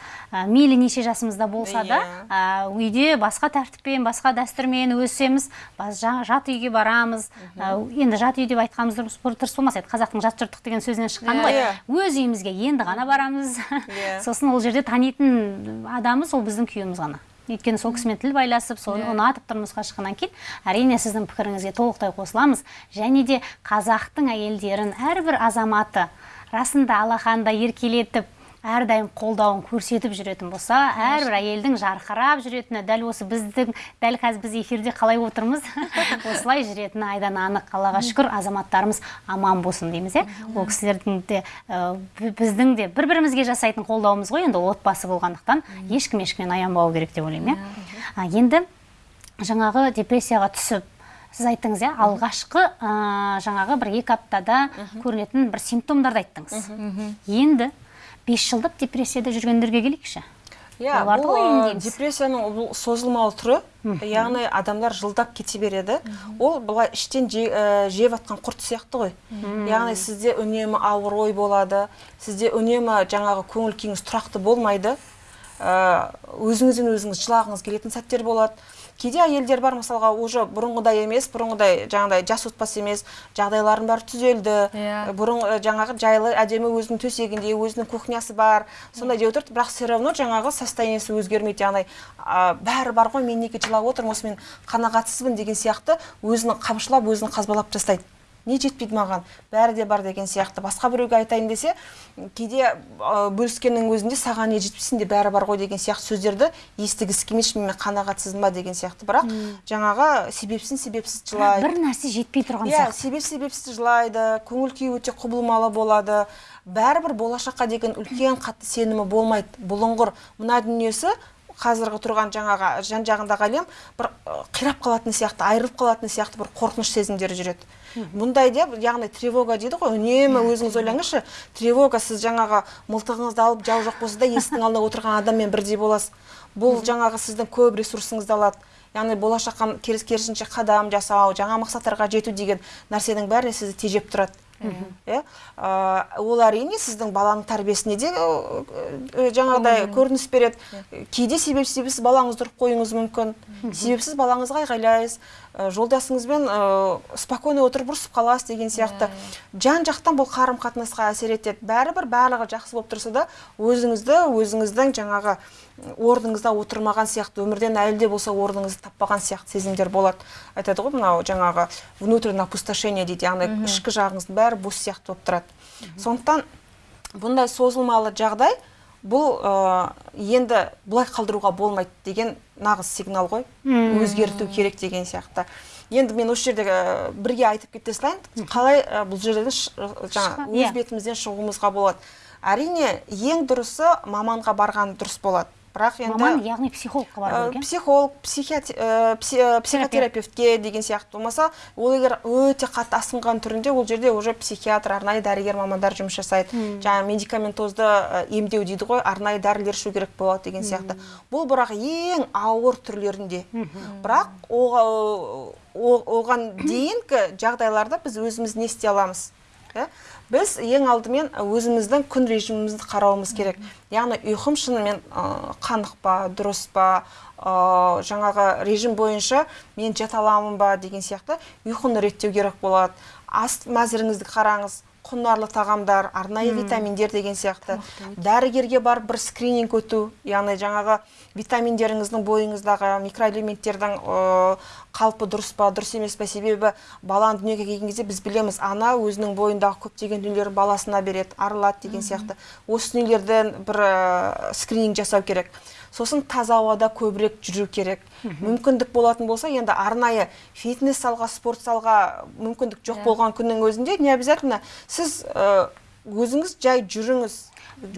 мейлі неше жасымызда болса да Иә. үйде басқа тәртіппен басқа дәстүрмен өсеміз жат үйге барамыз. Енді жат үй деп айтқанымыз дұрыс дұрыс болмас еді. Қазақтың жат жұрттық деген сөзінен шыққан ғой. Иә. өз үйімізге енді ғана барамыз. Иә. сосын ол жерде танитын адамы сол біздің күйеуіміз ғана. Өйткені сол кісімен тіл байласып соны ұнатып тұрмысқа шыққаннан кейін әрине сіздің пікіріңізге толықтай қосыламыз. Және де қазақтың әйелдерін әрбір азаматы расында алақанда еркелетіп әрдайым қолдауын көрсетіп жүретін болса әрбір әйелдің жарқырап жүретіні дәл осы біздің дәл қазір біз эфирде қалай отырмыз? Осылай жүретіні айдан анық аллаға шүкір азаматтарымыз аман болсын дейміз иә? Ол кісілердің де ә, бі- біздің де бір бірімізге жасайтын қолдауымыз ғой енді отбасы болғандықтан. Ешкім ешкімнен аянбау керек деп ойлаймын иә? Енді жаңағы депрессияға түсіп сіз айттыңыз иә? Алғашқы ә, жаңағы бір екі аптада көрінетін бір симптомдарды айттыңыз. Енді бес жылдық депрессияда жүргендерге келейікші? Иә бұл ә, депрессияның бұл созылмалы түрі яғни адамдар жылдап кете береді. Ол былай іштен же- ә, жеп жатқан құрт сияқты ғой. Яғни сізде үнемі ауыр ой болады сізде үнемі жаңағы көңіл күйіңіз тұрақты болмайды. Ә, өзіңізден өзіңіз жылағыңыз келетін сәттер болады. Кейде әйелдер бар мысалға уже бұрынғыдай емес бұрынғыдай жаңағыдай жас отбасы емес жағдайларының бәрі түзелді. Иә. бұрын ә, жаңағы жайлы әдемі өзінің төсегінде өзінің кухнясы бар сондай деп отырды. Бірақ все равно жаңағы состояниесі өзгермейді яғни а, бәрі бар ғой мен неге жылап отырмын осы мен қанағатсызбын деген сияқты өзін қамшылап өзін қазбалап тастайды. Не жетпейді маған бәрі де бар деген сияқты. Басқа біреуге айтайын десе кейде бөліскеннің өзінде саған не жетпейсің де бәрі бар ғой деген сияқты сөздерді естігісі келмейді мен қанағатсызбын ба деген сияқты. Бірақ жаңағы себепсіз себепсіз жылайды. бір нәрсе жетпей тұрған иә сияқты. себеп себепсіз жылайды. Көңіл күйі өте құбылмалы болады. Бәрібір болашаққа деген үлкен қатты сенімі болмайды. Бұлыңғыр. Мына дүниесі қазіргі тұрған жаңағы жан жағындағы әлем бір қирап қалатын сияқты айырылып қалатын сияқты бір қорқыныш сезімдері жүреді. Мұндай деп яғни тревога дейді ғой үнемі өзіңіз ойлаңызшы тревога сіз жаңағы мылтығыңызды алып жау жоқ болса да есіктің алдында отырған адаммен бірдей боласыз. Бұл жаңағы сіздің көп ресурсыңызды алады. Яғни болашаққа керіс керісінше қадам жасау жаңа мақсаттарға жету деген нәрсенің бәріне сізді тежеп тұрады. Иә ол әрине сіздің баланың тәрбиесіне де ә, ә, жаңағыдай көрініс береді. Кейде себепсіз балаңызды ұрып қоюыңыз мүмкін. Себепсіз балаңызға айғайлайсыз. Жолдасыңызбен ә, спокойно отырып ұрысып қаласыз деген сияқты. Жан жақтан бұл қарым қатынасқа әсер етеді. Бәрібір барлығы жақсы болып тұрса да өзіңізді өзіңіздің жаңағы орныңызда отырмаған сияқты өмірден әлі де болса орныңызды таппаған сияқты сезімдер болады. Айтады ғой мынау жаңағы внутреннее опустошение дейді яғни ішкі жағыңыздың бәрі бос сияқты болып тұрады. Сондықтан бұндай созылмалы жағдай бұл ә, енді бұлай қалдыруға болмайды деген нағыз сигнал ғой. Өзгерту керек деген сияқты. Енді мен осы жерде ә, бірге айтып кете салайын. Қалай ә, бұл жерден жаңа Шыға- иә. өз бетімізден шығуымызға болады. Әрине ең дұрысы маманға барған дұрыс болады. Бірақ енді маман яғни психологқа бару керек иә психолог ә, пси- ә, психотерапевтке деген сияқты болмаса ол егер өте қатты асқынған түрінде ол жерде уже психиатр арнайы дәрігер мамандар жұмыс жасайды. Жаңағы медикаментозды емдеу дейді ғой арнайы дәрілер ішу керек болады деген сияқты. Бұл бірақ ең ауыр түрлерінде. Бірақ оған дейінгі жағдайларда біз өзіміз не істей аламыз иә біз ең алдымен өзіміздің күн режимімізді қарауымыз керек. Яғни ұйқым шынымен қанық па дұрыс па жаңағы режим бойынша мен жата аламын ба деген сияқты ұйқыны реттеу керек болады. Ас мәзіріңізді қараңыз құнарлы тағамдар арнайы витаминдер деген сияқты. Дәрігерге барып бір скрининг өту яғни жаңағы витаминдеріңіздің бойыңыздағы микроэлементтердің ә, қалпы дұрыс па дұрыс емес па себебі баланы дүниеге келген кезде біз білеміз ана өзінің бойындағы көптеген дүниелерін баласына береді арылады деген сияқты. Осы дүниелерден бір ә, скрининг жасау керек. Сосын таза ауада көбірек жүру керек. Мүмкіндік болатын болса енді арнайы фитнес залға спорт залға мүмкіндік жоқ болған күннің өзінде не обязательно? Сіз ә, өзіңіз жай жүріңіз.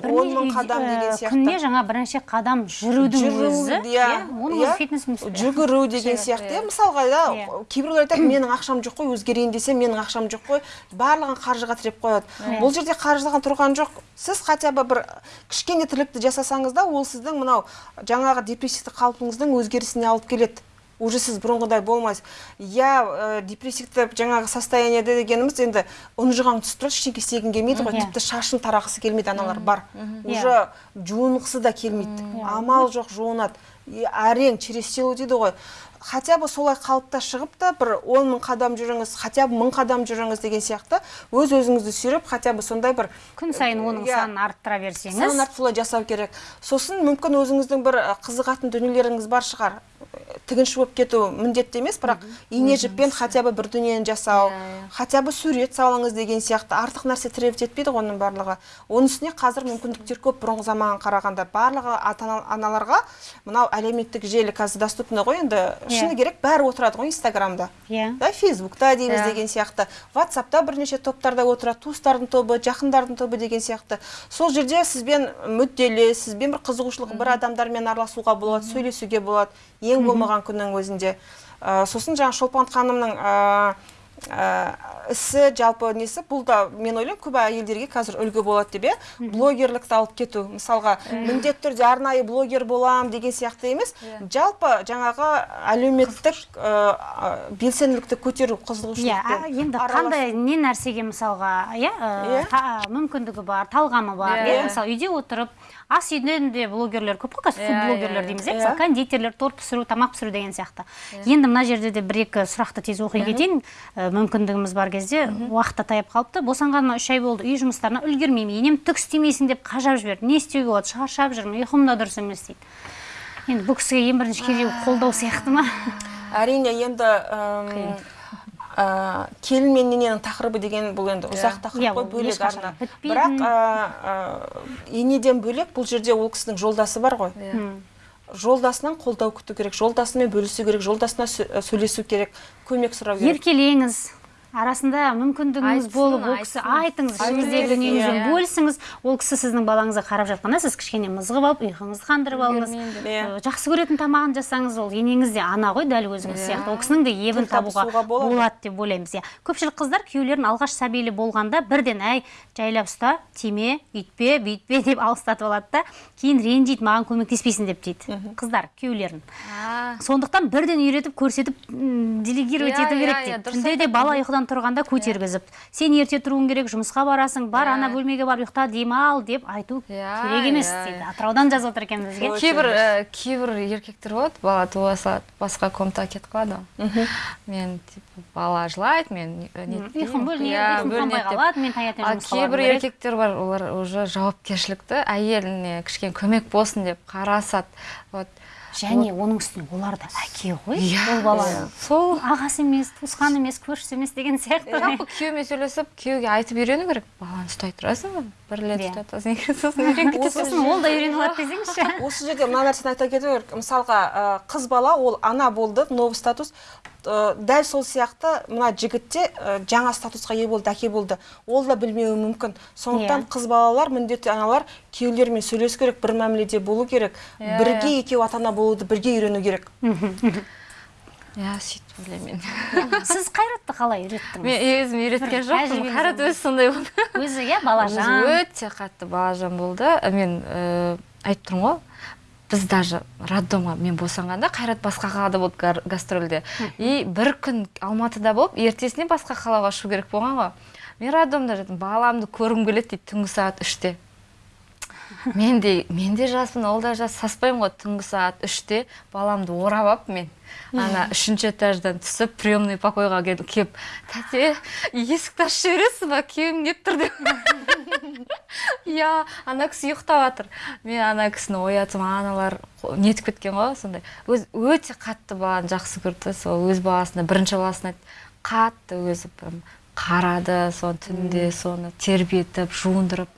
Он мың қадам деген сияқты. күніне жаңа бірнеше қадам жүрудің жүру, өзі иә, оның иә. өзі фитнес жүгіру деген сияқты иә. мысалға да Иә. кейбіреулер айтады менің ақшам жоқ қой өзгерейін десем менің ақшам жоқ қой барлығын қаржыға тіреп қояды. Бұл жерде қаржыға тұрған жоқ. Сіз хотя бы бір кішкене тірлікті жасасаңыз да ол сіздің мынау жаңағы депрессивті қалпыңыздың өзгерісіне алып келеді. Уже сіз бұрынғыдай болмайсыз иә ә, депрессивті жаңағы состояниеде дегеніміз енді ұнжыған түсіп тұрады ештеңке істегің келмейді ғой тіпті шашын тарағысы келмейді аналар бар уже жуынғысы да келмейді амал жоқ жуынады әрең через силу дейді ғой хотя бы солай қалыпта шығып та бір он мың қадам жүріңіз хотя бы мың қадам жүріңіз деген сияқты өз өзіңізді сүйреп хотя бы сондай бір күн сайын оның Иә. санын арттыра берсеңіз санын солай жасау керек сосын мүмкін өзіңіздің бір қызығатын дүниелеріңіз бар шығар тігінші болып кету міндетті емес бірақ ине жіппен хотя бы бір дүниені жасау хотя бы сурет салыңыз деген сияқты артық нәрсе требовать етпейді ғой оның барлығы. Оның үстіне қазір мүмкіндіктер көп бұрынғы заманға қарағанда. Барлығы ата ана- аналарға мынау әлеуметтік желі қазір доступны ғой енді. Шыны керек бәрі отырады ғой инстаграмда. Иә. Да фейсбукта дейміз Иә. деген сияқты. Ватсапта бірнеше топтарда отырады туыстардың тобы жақындардың тобы деген сияқты. Сол жерде сізбен мүдделі сізбен бір қызығушылығы бір адамдармен араласуға болады сөйлесуге болады. Ең болмаған күннің өзінде. Ә, сосын жаңа шолпан ханымның ә, ә, ісі жалпы несі бұл да мен ойлаймын көп әйелдерге қазір үлгі болады деп иә? Блогерлікті алып кету. Мысалға міндетті түрде арнайы блогер болам деген сияқты емес. Жалпы жаңағы әлеуметтік ә, ә, белсенділікті көтеру иә қызығушылықпен а, енді қандай не нәрсеге мысалға иә ә, Иә. мүмкіндігі бар талғамы бар Иә. иә? Мысалы үйде отырып ас үйден де блогерлер көп қой қазір Иә, фуд блогерлер иә, дейміз иә? иә. мысалы кондитерлер торт пісіру тамақ пісіру деген сияқты. Енді мына жерде де бір екі сұрақты тез оқи кетейін. Ә, мүмкіндігіміз бар кезде уақыт та таяп қалыпты. Босанғаныма үш ай болды үй жұмыстарына үлгермеймін. Енем түк істемейсің деп қажап жіберді. Не істеуге болады? Шаршап жүрмін ұйқым да дұрыс емес дейді. Енді бұл кісіге ең бірінші керек қолдау сияқты ма? Әрине енді ә, келін мен ененің тақырыбы деген бұл енді ұзақ тақырып Иә, қой бөлек арна. бірақ ә, ә, енеден бөлек бұл жерде ол кісінің жолдасы бар ғой. М. жолдасынан қолдау күту керек жолдасымен бөлісу керек жолдасына сө- сөйлесу керек көмек сұрау керек. Еркелеңіз. Арасында мүмкіндігіңіз болып ол кісі айтыңыз ішіңіздегі дүниеңізбен иә. бөлісіңіз ол кісі сіздің балаңызға қарап жатқанда сіз кішкене мызғып алып ұйқыңызды қандырып алыңыз. Иә. Жақсы көретін тамағын жасаңыз ол енеңіз де ана ғой дәл өзіңіз Иә. сияқты ол кісінің де ебін табуға болады. деп ойлаймыз иә көпшілік қыздар күйеулерін алғаш сәбилі болғанда бірден әй жайлап ұста тиме үйтпе бүйтпе деп алыстатып алады да кейін ренжиді маған көмектеспейсің деп дейді қыздар күйеулерін А, сондықтан бірден үйретіп көрсетіп делегировать ету керек дейді иә, түнде де бала ұйқыдан тұрғанда көтергізіп. Сен ерте тұруың керек жұмысқа барасың бар Иә. ана бөлмеге барып ұйықта демал деп айту Иә, керек емес иә, дейді. иә. атыраудан жазып отыр екен бізге. Кейбір ә, кейбір еркектер болады бала туа салады басқа комнатаға кетіп қалады. Ғой мен типа бала жылайды мен не ұйқым бөлінеді Иә, қалады мен таңертең ал жұмысқа кейбір еркектер бар олар уже жауапкершілікті әйеліне кішкене көмек болсын деп қарасады. Вот. Және оның үстіне олар да әке ғой Иә, ол баланың сол ағасы емес туысқан емес көршісі емес деген сияқты. Жалпы күйеуімен сөйлесіп күйеуге айтып үйрену керек. Баланы ұстай тұрасың ба? Бір рет Иә. ұстатасың екі рет сосын үйреніп кетесің сосын ол да үйреніп алады десеңізші осы жерде мына нәрсені айта кету керек. Мысалға қыз бала ол ана болды новый статус. Ә, дәл сол сияқты мына жігіт те ә, жаңа статусқа ие болды әке болды. Ол да білмеуі мүмкін. Сондықтан Иә. қыз балалар міндетті аналар күйеулерімен сөйлесу керек бір мәміледе болу керек. Иә, бірге екеуі ата ана болуды бірге үйрену керек. Иә сөйтіп ойлаймын мен сіз қайратты қалай үйреттіңіз? Мен өзім үйреткен жоқпын. қайрат өзі сондай болды. Өзі иә балажан. Өте қатты балажан болды. Мен ә, айтып тұрмын ғой. Біз даже роддомға мен босанғанда қайрат басқа қалада болды гастрольде. И бір күн алматыда болып ертесіне басқа қалаға ұшу керек болған ғой. Мен роддомда жаттым баламды көргім келеді дейді түнгі сағат үште. Мен де мен де жаспын ол да жас саспаймын ғой түнгі сағат үште. Баламды орап алып мен ана үшінші этаждан түсіп приемный покойға кел- келіп тәте есікті ашып жібересіз ба? Күйеуім келіп тұр? деп. Иә ана кісі ұйықтап жатыр. Мен ана кісіні оятсам аналар нетіп кеткен ғой сондай. Өз өте қатты баланы жақсы көрді сол өз баласына бірінші баласына қатты өзі прям қарады соны түнде соны тербетіп жуындырып.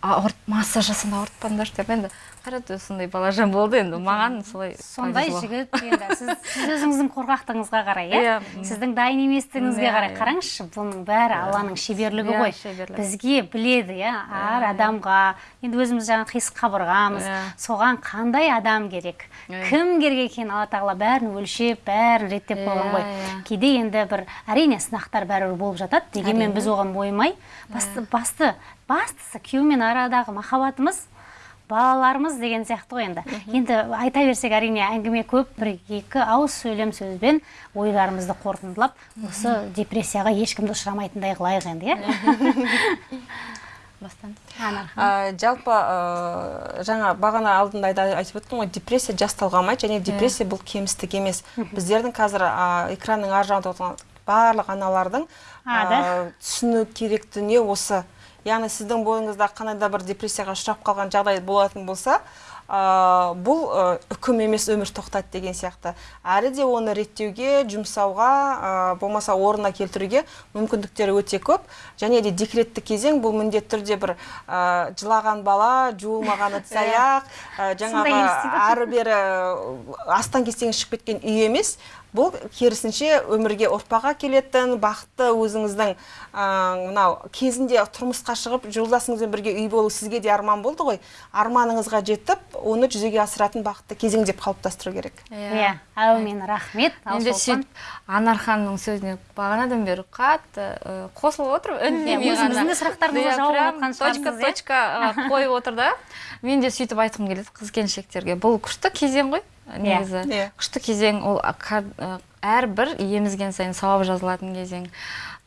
Ауырт массаж жасаңдар ауыртпаңдаршы деп енді қайрат сондай балажан болды енді маған солай сондай жігіт енді сіз, сіз өзіңіздің қорқақтығыңызға қарай иә? Иә. сіздің дайын еместігіңізге Иә, қарай. иә. қараңызшы бұның бәрі алланың шеберлігі ғой. бізге біледі иә әр адамға. Енді өзіміз жаңағы қисық қабырғамыз соған қандай адам керек? Кім керек екенін алла тағала бәрін өлшеп бәрін реттеп қойған ғой. кейде енді бір әрине сынақтар бәрібір болып жатады дегенмен біз оған мойымай басты басты бастысы күйеумен арадағы махаббатымыз балаларымыз деген сияқты ғой енді. Енді айта берсек әрине әңгіме көп бір екі ауыз сөйлем сөзбен ойларымызды қорытындылап осы депрессияға ешкімді ұшырамайтындай қылайық енді иә? Бастан. Жалпы ә, жаңа бағана алдында айтып өттім ғой депрессия жас талғамайды және депрессия бұл кемістік емес. Біздердің қазір ә, экранның ар жағында отырған барлық аналардың ә, түсіну керек дүние осы. Яғни сіздің бойыңызда қандай да бір депрессияға ұшырап қалған жағдай болатын болса ә, бұл үкім емес өмір тоқтат деген сияқты. Әлі де оны реттеуге жұмсауға ә, болмаса орнына келтіруге мүмкіндіктері өте көп. Және де декретті кезең бұл міндетті түрде бір ә, жылаған бала жуылмаған ыдыс аяқ ә, жаңағы әрі бері астан кестен шығып кеткен үй емес. Бұл керісінше өмірге ұрпақ әкелетін бақытты өзіңіздің ә, мынау кезінде тұрмысқа шығып жолдасыңызбен бірге үй болу сізге де арман болды ғой. Арманыңызға жетіп оны жүзеге асыратын бақытты кезең деп қалыптастыру керек. Иә. Әумин. Рахмет. Ал енді сөйтіп анар ханымның сөзіне бағанадан бері қатты қосылып отырмын үндемей Иә, өзіңіздің ғана. де сұрақтарыңызға Иә, жауап айтқан точка иә? точка қойып отыр да. Мен де сөйтіп айтқым келеді қыз келіншектерге. Бұл күшті кезең ғой. Негізі. Иә. күшті кезең ол әрбір емізген сайын сауап жазылатын кезең.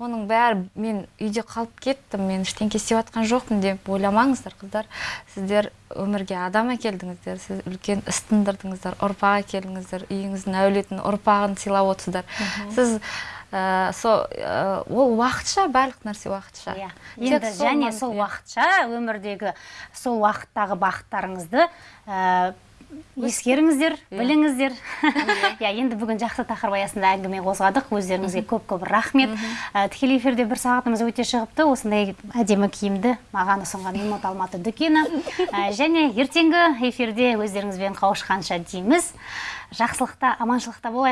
Оның бәрі мен үйде қалып кеттім мен ештеңке істеп жатқан жоқпын деп ойламаңыздар қыздар. Сіздер өмірге адам әкелдіңіздер сіз үлкен іс тындырдыңыздар ұрпақ әкелдіңіздер үйіңіздің әулетін ұрпағын сыйлап отырсыздар. Сіз Ә, со ә, ол уақытша барлық нәрсе уақытша. Иә. Тек енді сол және сол иә. уақытша өмірдегі сол уақыттағы бақыттарыңызды ә, ескеріңіздер біліңіздер. Иә енді бүгін жақсы тақырып аясында әңгіме қозғадық. Өздеріңізге көп көп рахмет. Ә, тікелей эфирде бір сағатымыз өте шығыпты. Осындай әдемі киімді маған ұсынған имот алматы дүкені. Ә, және ертеңгі эфирде өздеріңізбен қауышқанша дейміз. Жақсылықта аманшылықта болайық.